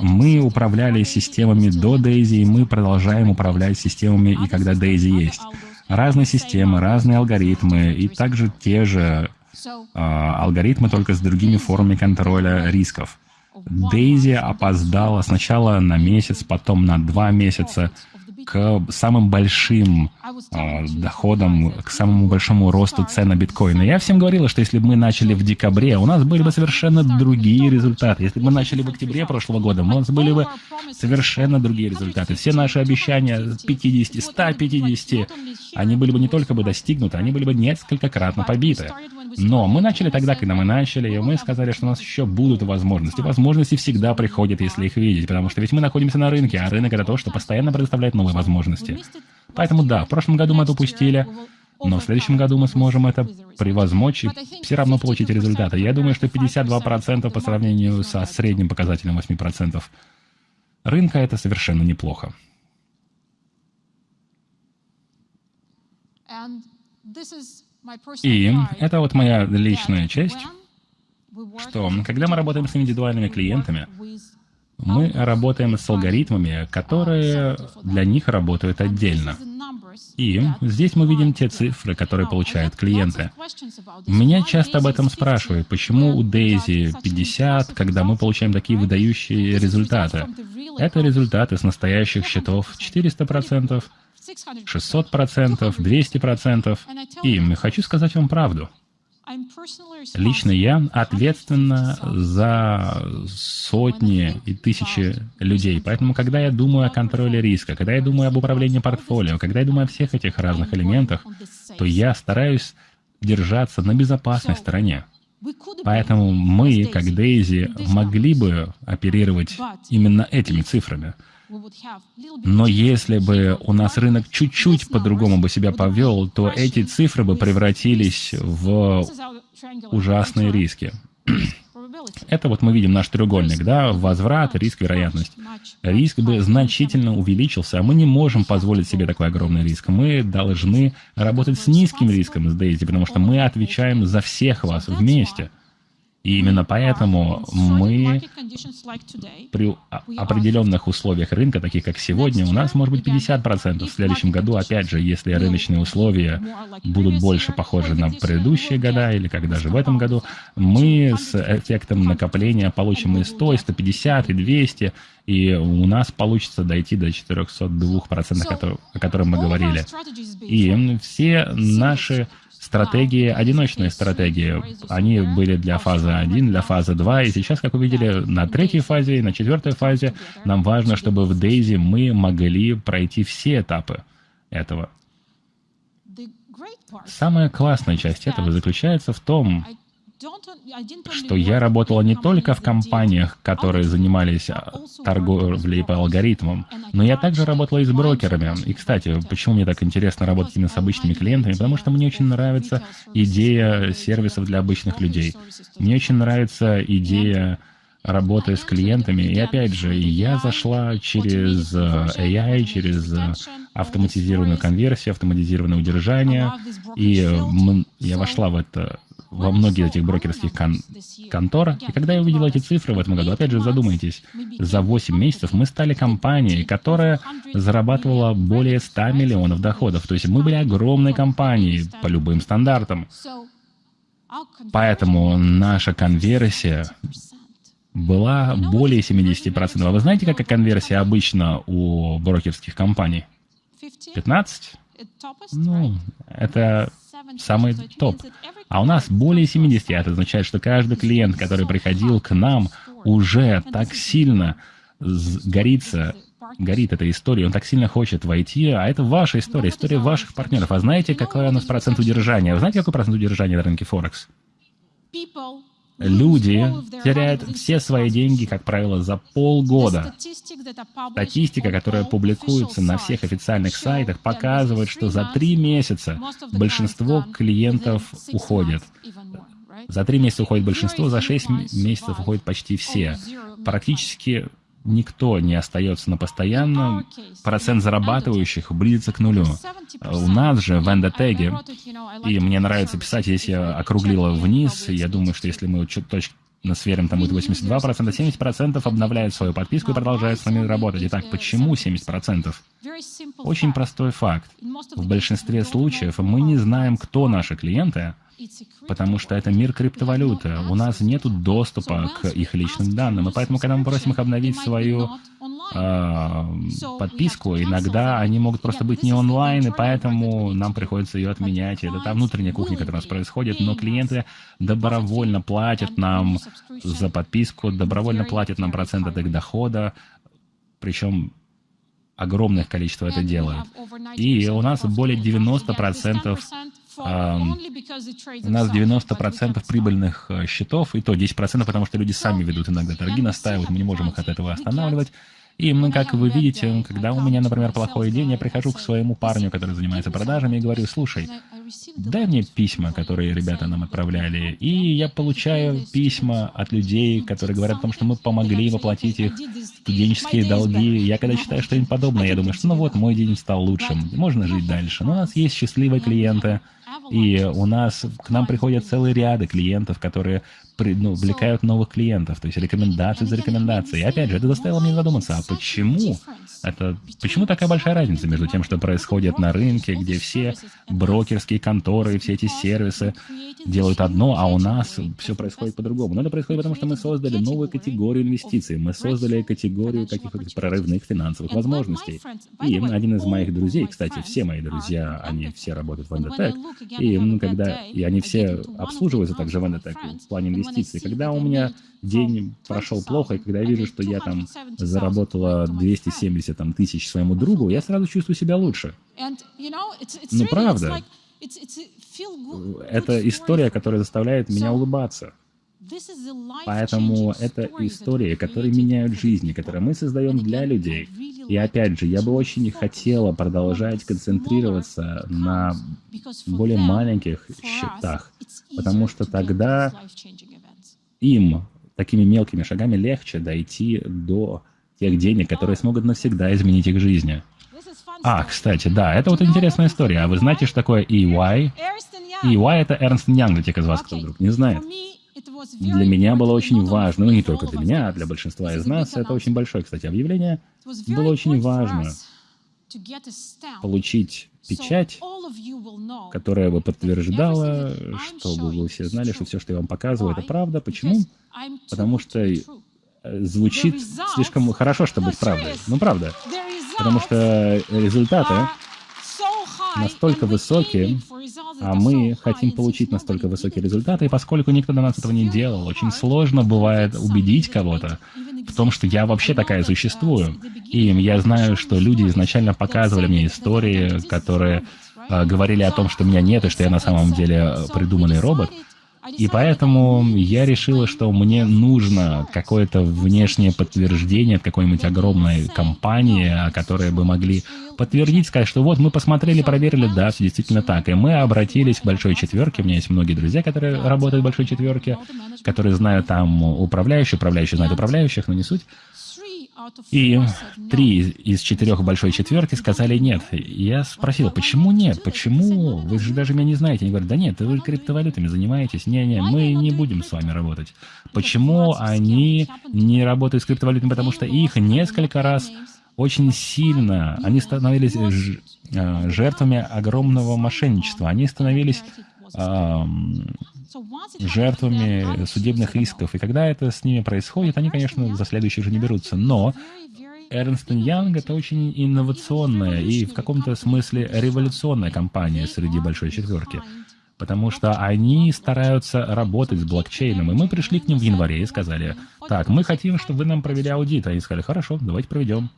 мы управляли системами до Daisy, и мы продолжаем управлять системами и когда Daisy есть. Разные системы, разные алгоритмы, и также те же э, алгоритмы, только с другими формами контроля рисков. Daisy опоздала сначала на месяц, потом на два месяца к самым большим э, доходам, к самому большому росту цен на биткоины. Я всем говорила, что если бы мы начали в декабре, у нас были бы совершенно другие результаты. Если бы мы начали в октябре прошлого года, у нас были бы совершенно другие результаты. Все наши обещания 50, 150, они были бы не только бы достигнуты, они были бы несколько кратно побиты. Но мы начали тогда, когда мы начали, и мы сказали, что у нас еще будут возможности. Возможности всегда приходят, если их видеть, потому что ведь мы находимся на рынке, а рынок это то, что постоянно предоставляет новые возможности. Поэтому да, в прошлом году мы это упустили, но в следующем году мы сможем это превозмочь и все равно получить результаты. Я думаю, что 52% по сравнению со средним показателем 8% рынка это совершенно неплохо. И это вот моя личная часть, что когда мы работаем с индивидуальными клиентами, мы работаем с алгоритмами, которые для них работают отдельно. И здесь мы видим те цифры, которые получают клиенты. Меня часто об этом спрашивают, почему у Дейзи 50, когда мы получаем такие выдающие результаты. Это результаты с настоящих счетов 400%, 600%, 200%. И хочу сказать вам правду. Лично я ответственна за сотни и тысячи людей. Поэтому, когда я думаю о контроле риска, когда я думаю об управлении портфолио, когда я думаю о всех этих разных элементах, то я стараюсь держаться на безопасной стороне. Поэтому мы, как Дейзи, могли бы оперировать именно этими цифрами. Но если бы у нас рынок чуть-чуть по-другому бы себя повел, то эти цифры бы превратились в ужасные риски. Это вот мы видим наш треугольник, да, возврат, риск, вероятность. Риск бы значительно увеличился, а мы не можем позволить себе такой огромный риск. Мы должны работать с низким риском с Дейзи, потому что мы отвечаем за всех вас вместе. И именно поэтому мы при определенных условиях рынка, таких как сегодня, у нас может быть 50%. В следующем году, опять же, если рыночные условия будут больше похожи на предыдущие года, или как даже в этом году, мы с эффектом накопления получим и 100, и 150, и 200, и у нас получится дойти до 402%, о котором мы говорили. И все наши стратегии, одиночные стратегии. Они были для фазы 1, для фазы 2, и сейчас, как вы видели, на третьей фазе и на четвертой фазе нам важно, чтобы в Дейзи мы могли пройти все этапы этого. Самая классная часть этого заключается в том, что я работала не только в компаниях, которые занимались а, торговлей по алгоритмам, но я также работала и с брокерами. И, кстати, почему мне так интересно работать именно с обычными клиентами? Потому что мне очень нравится идея сервисов для обычных людей. Мне очень нравится идея работы с клиентами. И опять же, я зашла через э, AI, через э, автоматизированную конверсию, автоматизированное удержание, и я вошла в это во многие этих брокерских кон контор. И когда я увидел эти цифры в этом году, опять же, задумайтесь, за 8 месяцев мы стали компанией, которая зарабатывала более 100 миллионов доходов. То есть мы были огромной компанией по любым стандартам. Поэтому наша конверсия была более 70%. А вы знаете, какая конверсия обычно у брокерских компаний? 15? Ну, это самый топ. А у нас более 70. Это означает, что каждый клиент, который приходил к нам, уже так сильно горится, горит эта история, он так сильно хочет войти, а это ваша история, история ваших партнеров. А знаете, какой у нас процент удержания? Вы знаете, какой процент удержания на рынке Форекс? Люди теряют все свои деньги, как правило, за полгода. Статистика, которая публикуется на всех официальных сайтах, показывает, что за три месяца большинство клиентов уходят. За три месяца уходит большинство, за шесть месяцев уходят почти все. Практически никто не остается на постоянном, процент зарабатывающих близится к нулю. У нас же в эндотеге, и мне нравится писать, если я округлила вниз, я думаю, что если мы точно сверим, там будет 82%, 70% обновляют свою подписку и продолжают с нами работать. Итак, почему 70%? Очень простой факт. В большинстве случаев мы не знаем, кто наши клиенты, потому что это мир криптовалюты. У нас нет доступа к их личным данным, и поэтому, когда мы просим их обновить свою э, подписку, иногда они могут просто быть не онлайн, и поэтому нам приходится ее отменять. Это та внутренняя кухня, которая у нас происходит, но клиенты добровольно платят нам за подписку, добровольно платят нам процент от их дохода, причем огромное количество это делают. И у нас более 90% у нас 90% прибыльных э, счетов, и то 10%, потому что люди сами ведут иногда торги, настаивают, мы не можем их от этого останавливать. И мы, как вы видите, когда у меня, например, плохой день, я прихожу к своему парню, который занимается продажами, и говорю, слушай, дай мне письма, которые ребята нам отправляли. И я получаю письма от людей, которые говорят о том, что мы помогли им оплатить их студенческие долги. Я когда читаю что-нибудь подобное, я думаю, что ну вот, мой день стал лучшим, можно жить дальше. Но у нас есть счастливые клиенты, и у нас к нам приходят целые ряды клиентов, которые ну, увлекают новых клиентов, то есть рекомендации за рекомендацией. И опять же, это заставило меня задуматься, а почему? Это, почему такая большая разница между тем, что происходит на рынке, где все брокерские конторы, все эти сервисы делают одно, а у нас все происходит по-другому. Но это происходит потому, что мы создали новую категорию инвестиций, мы создали категорию каких-то прорывных финансовых возможностей. И один из моих друзей, кстати, все мои друзья, они все работают в Endotech, и ну, когда и они все обслуживаются также в Endotech в плане инвестиций. Когда у меня день прошел плохо, и когда я вижу, что я там заработала 270 там, тысяч своему другу, я сразу чувствую себя лучше. Ну, правда. Это история, которая заставляет меня улыбаться. Поэтому это истории, которые меняют жизни, которые мы создаем для людей. И опять же, я бы очень хотела продолжать концентрироваться на более маленьких счетах, потому что тогда им такими мелкими шагами легче дойти до тех денег, которые смогут навсегда изменить их жизни. А, кстати, да, это вот интересная история. А вы знаете, что такое EY? EY — это Эрнст Янг, для тех из вас, кто вдруг не знает. Для меня было очень важно, ну не только для меня, а для большинства из нас, это очень большое, кстати, объявление, было очень важно получить печать, которая бы подтверждала, чтобы вы все знали, что все, что я вам показываю, это правда. Почему? Потому что э, звучит слишком хорошо, чтобы быть правдой. Ну, правда. Потому что результаты настолько высокие, а мы хотим получить настолько высокие результаты, и поскольку никто до нас этого не делал, очень сложно бывает убедить кого-то в том, что я вообще такая существую. И я знаю, что люди изначально показывали мне истории, которые э, говорили о том, что меня нет, и что я на самом деле придуманный робот. И поэтому я решила, что мне нужно какое-то внешнее подтверждение от какой-нибудь огромной компании, которые бы могли подтвердить, сказать, что вот мы посмотрели, проверили, да, все действительно так. И мы обратились к Большой Четверке. У меня есть многие друзья, которые работают в Большой Четверке, которые знают там управляющих, управляющие знают управляющих, но не суть. И три из четырех большой четверки сказали нет. Я спросил, почему нет? Почему? Вы же даже меня не знаете. Они говорят, да нет, вы криптовалютами занимаетесь. Не-не, мы не будем с вами работать. Почему они не работают с криптовалютами? Потому что их несколько раз очень сильно, они становились э, жертвами огромного мошенничества. Они становились жертвами судебных исков. И когда это с ними происходит, они, конечно, за следующих же не берутся. Но Эрнст Янг — это очень инновационная и в каком-то смысле революционная компания среди Большой Четверки. Потому что они стараются работать с блокчейном. И мы пришли к ним в январе и сказали, так, мы хотим, чтобы вы нам провели аудит. Они сказали, хорошо, давайте проведем.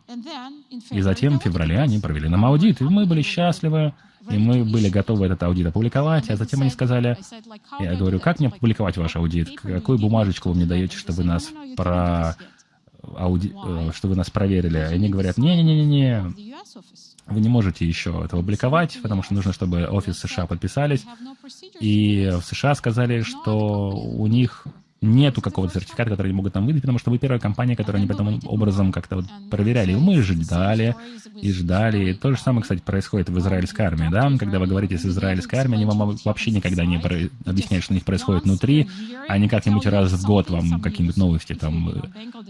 И затем в феврале они провели нам аудит, и мы были счастливы, и мы были готовы этот аудит опубликовать, а затем они сказали, я говорю, как мне опубликовать ваш аудит? Какую бумажечку вы мне даете, что вы нас про ауди... Э, что вы нас проверили? И они говорят, не-не-не-не, вы не можете еще это опубликовать, потому что нужно, чтобы офис США подписались. И в США сказали, что у них нету какого-то сертификата, который они могут нам выдать, потому что вы первая компания, которую они потом образом как-то вот проверяли. И мы ждали, и ждали. И то же самое, кстати, происходит в израильской армии, да? Когда вы говорите с израильской армией, они вам вообще никогда не про... объясняют, что у них происходит внутри, они как-нибудь раз в год вам какие-нибудь новости там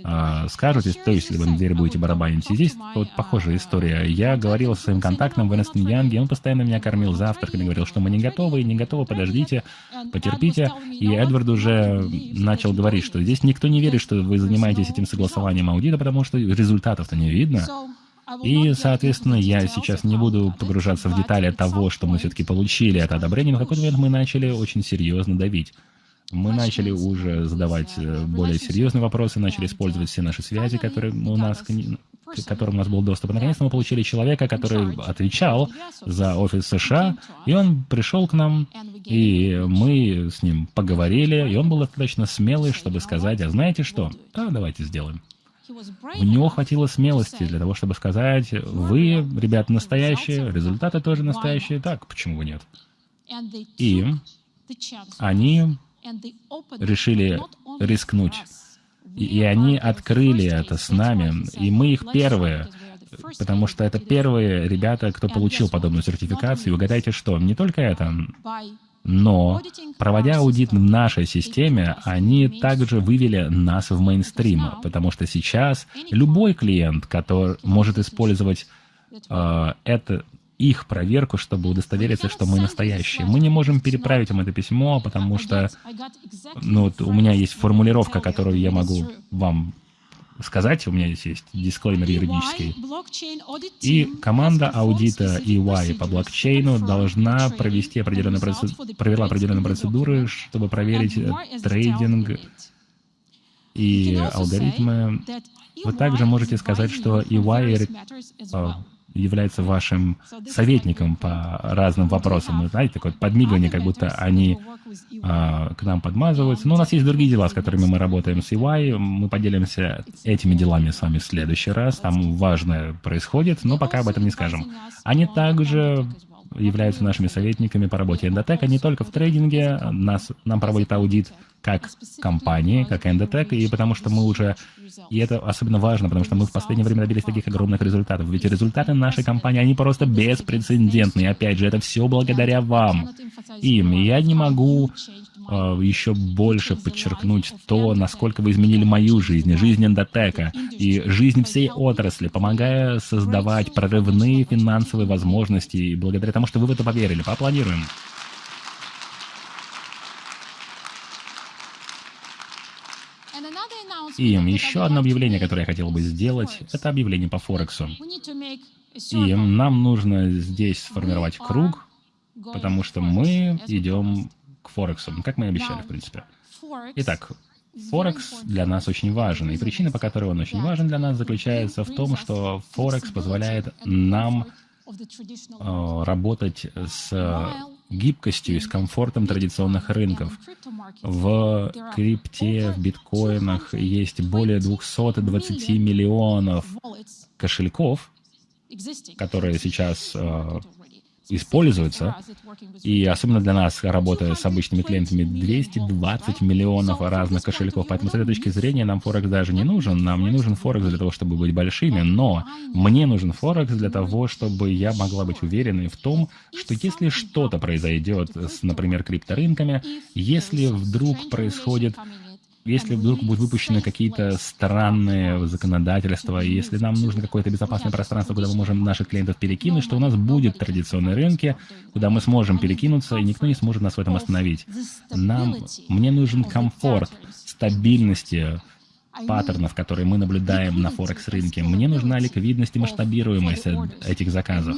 э, скажут, то есть, если вы на дверь будете барабанить. И здесь вот похожая история. Я говорил со своим контактом в Энстон Янге, он постоянно меня кормил завтраками, говорил, что мы не готовы, не готовы, подождите, потерпите. И Эдвард уже начал говорить, что здесь никто не верит, что вы занимаетесь этим согласованием аудита, потому что результатов-то не видно. И, соответственно, я сейчас не буду погружаться в детали того, что мы все-таки получили это одобрение, но в какой-то момент мы начали очень серьезно давить. Мы начали уже задавать э, более серьезные вопросы, начали использовать все наши связи, которые у нас, к которым у нас был доступ. И наконец-то мы получили человека, который отвечал за офис США, и он пришел к нам, и мы с ним поговорили, и он был достаточно смелый, чтобы сказать, а знаете что? Да, давайте сделаем. У него хватило смелости для того, чтобы сказать, вы, ребят, настоящие, результаты тоже настоящие, так, почему бы нет? И они решили рискнуть. И, они открыли это с нами, и мы их первые, потому что это первые ребята, кто получил подобную сертификацию. И угадайте что, не только это, но, проводя аудит в нашей системе, они также вывели нас в мейнстрим, потому что сейчас любой клиент, который может использовать э, это, их проверку, чтобы удостовериться, что мы настоящие. Мы не можем переправить им это письмо, потому что ну, вот у меня есть формулировка, которую я могу вам сказать, у меня здесь есть дисклеймер юридический. И команда аудита EY по блокчейну должна провести определенные процедуры, провела определенные процедуры, чтобы проверить трейдинг и алгоритмы. Вы также можете сказать, что EY является вашим советником по разным вопросам. Вы знаете, такое подмигивание, как будто они а, к нам подмазываются. Но у нас есть другие дела, с которыми мы работаем с EY. Мы поделимся этими делами с вами в следующий раз. Там важное происходит, но пока об этом не скажем. Они также являются нашими советниками по работе Endotech, не только в трейдинге, нас, нам проводит аудит как компании, как Endotech, и потому что мы уже, и это особенно важно, потому что мы в последнее время добились таких огромных результатов, ведь результаты нашей компании, они просто беспрецедентные, опять же, это все благодаря вам, им, и я не могу э, еще больше подчеркнуть то, насколько вы изменили мою жизнь, жизнь Эндотека и жизнь всей отрасли, помогая создавать прорывные финансовые возможности, и благодаря тому, что вы в это поверили. Поаплодируем. И еще одно объявление, которое я хотел бы сделать, это объявление по Форексу. И нам нужно здесь сформировать круг, потому что мы идем к Форексу, как мы и обещали, в принципе. Итак, Форекс для нас очень важен, и причина, по которой он очень важен для нас, заключается в том, что Форекс позволяет нам э, работать с гибкостью и с комфортом традиционных рынков. В крипте, в биткоинах есть более 220 миллионов кошельков, которые сейчас э, используются, и особенно для нас, работая с обычными клиентами, 220 миллионов разных кошельков. Поэтому с этой точки зрения нам Форекс даже не нужен. Нам не нужен Форекс для того, чтобы быть большими, но мне нужен Форекс для того, чтобы я могла быть уверенной в том, что если что-то произойдет с, например, крипторынками, если вдруг происходит если вдруг будут выпущены какие-то странные законодательства, если нам нужно какое-то безопасное пространство, куда мы можем наших клиентов перекинуть, что у нас будет традиционные рынки, куда мы сможем перекинуться, и никто не сможет нас в этом остановить. Нам, мне нужен комфорт, стабильности, паттернов, которые мы наблюдаем на Форекс-рынке. Мне нужна ликвидность и масштабируемость этих заказов.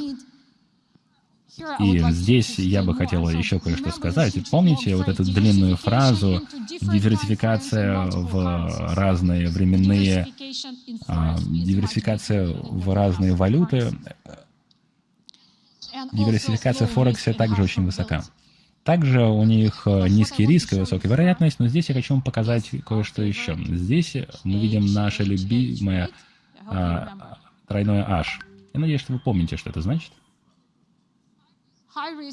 И здесь я бы хотела еще кое-что сказать. Помните вот эту длинную фразу «диверсификация в разные временные, а, диверсификация в разные валюты», диверсификация в Форексе также очень высока. Также у них э, низкий риск и высокая вероятность, но здесь я хочу вам показать кое-что еще. Здесь мы видим наше любимое а, тройное H. Я надеюсь, что вы помните, что это значит.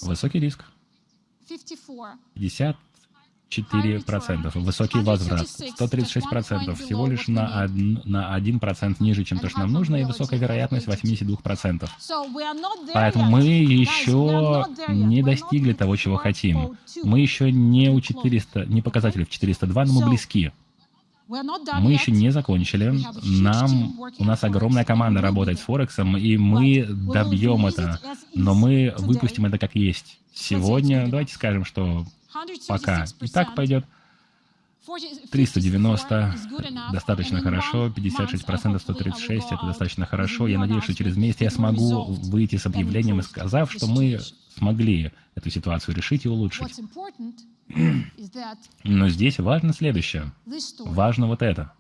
Высокий риск. 54%. Высокий возврат. 136%. Всего лишь на 1%, на 1 ниже, чем то, что нам нужно, и высокая вероятность 82%. Поэтому мы еще не достигли того, чего хотим. Мы еще не у 400, не показатели в 402, но мы близки. Мы еще не закончили. Нам, у нас огромная команда работает с Форексом, и мы добьем это. Но мы выпустим это как есть. Сегодня, давайте скажем, что пока и так пойдет. 390 достаточно хорошо, 56%, 136 это достаточно хорошо. Я надеюсь, что через месяц я смогу выйти с объявлением и сказав, что мы смогли эту ситуацию решить и улучшить. Но здесь важно следующее. Важно вот это.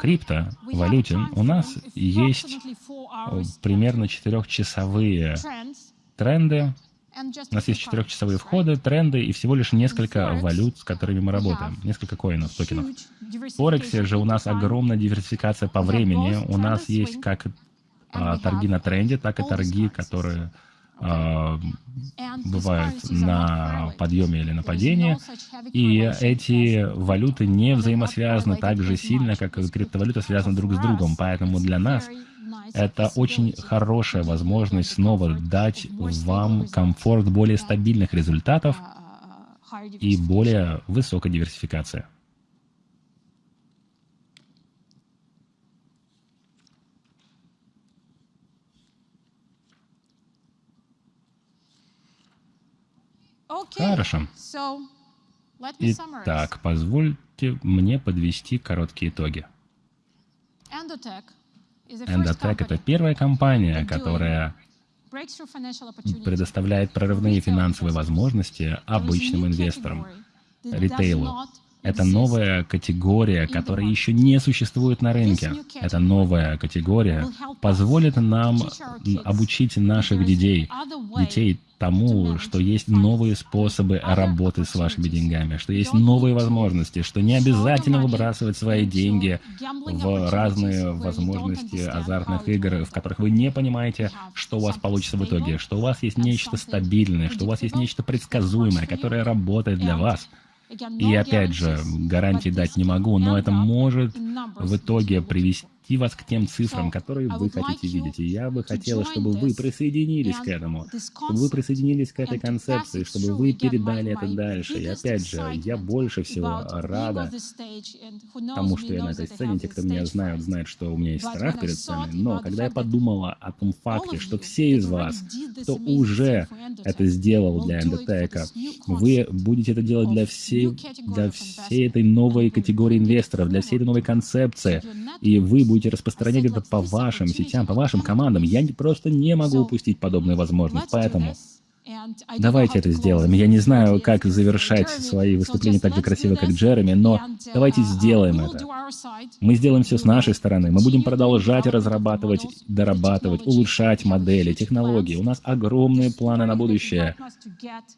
Крипто, валюте, у нас есть примерно четырехчасовые тренды, у нас есть четырехчасовые входы, тренды и всего лишь несколько валют, с которыми мы работаем, несколько коинов, токенов. В Форексе же у нас огромная диверсификация по времени. У нас есть как а, торги на тренде, так и торги, которые а, бывают на подъеме или на падении, и эти валюты не взаимосвязаны так же сильно, как криптовалюта связаны друг с другом. Поэтому для нас это очень хорошая возможность снова дать вам комфорт более стабильных результатов и более высокой диверсификации. Хорошо. Итак, позвольте мне подвести короткие итоги. Endotech — это первая компания, которая предоставляет прорывные финансовые возможности обычным инвесторам, ритейлу. Это новая категория, которая еще не существует на рынке. Эта новая категория позволит нам обучить наших детей, детей тому, что есть новые способы работы с вашими деньгами, что есть новые возможности, что не обязательно выбрасывать свои деньги в разные возможности азартных игр, в которых вы не понимаете, что у вас получится в итоге, что у вас есть нечто стабильное, что у вас есть нечто предсказуемое, которое работает для вас. И опять же, гарантии дать не могу, но это может в итоге привести привести вас к тем цифрам, которые вы хотите видеть. И я бы хотела, чтобы вы присоединились к этому, чтобы вы присоединились к этой концепции, чтобы вы передали это дальше. И опять же, я больше всего рада тому, что я на этой сцене. Те, кто меня знают, знают, что у меня есть страх перед сценой. Но когда я подумала о том факте, что все из вас, кто уже это сделал для эндотека, вы будете это делать для всей, для всей этой новой категории инвесторов, для всей этой новой концепции, и вы будете распространять это по вашим сетям, по вашим командам. Я просто не могу упустить подобную возможность. Поэтому Давайте это сделаем. Я не знаю, как завершать свои выступления так же красиво, как Джереми, но давайте сделаем это. Мы сделаем все с нашей стороны. Мы будем продолжать разрабатывать, дорабатывать, улучшать модели, технологии. У нас огромные планы на будущее.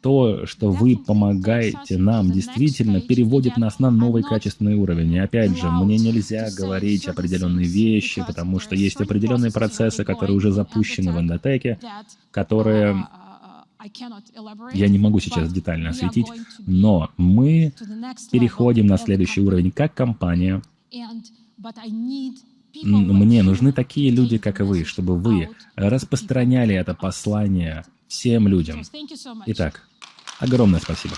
То, что вы помогаете нам, действительно переводит нас на новый качественный уровень. И опять же, мне нельзя говорить определенные вещи, потому что есть определенные процессы, которые уже запущены в эндотеке, которые я не могу сейчас детально осветить, но мы переходим на следующий уровень как компания. Мне нужны такие люди, как и вы, чтобы вы распространяли это послание всем людям. Итак, огромное спасибо.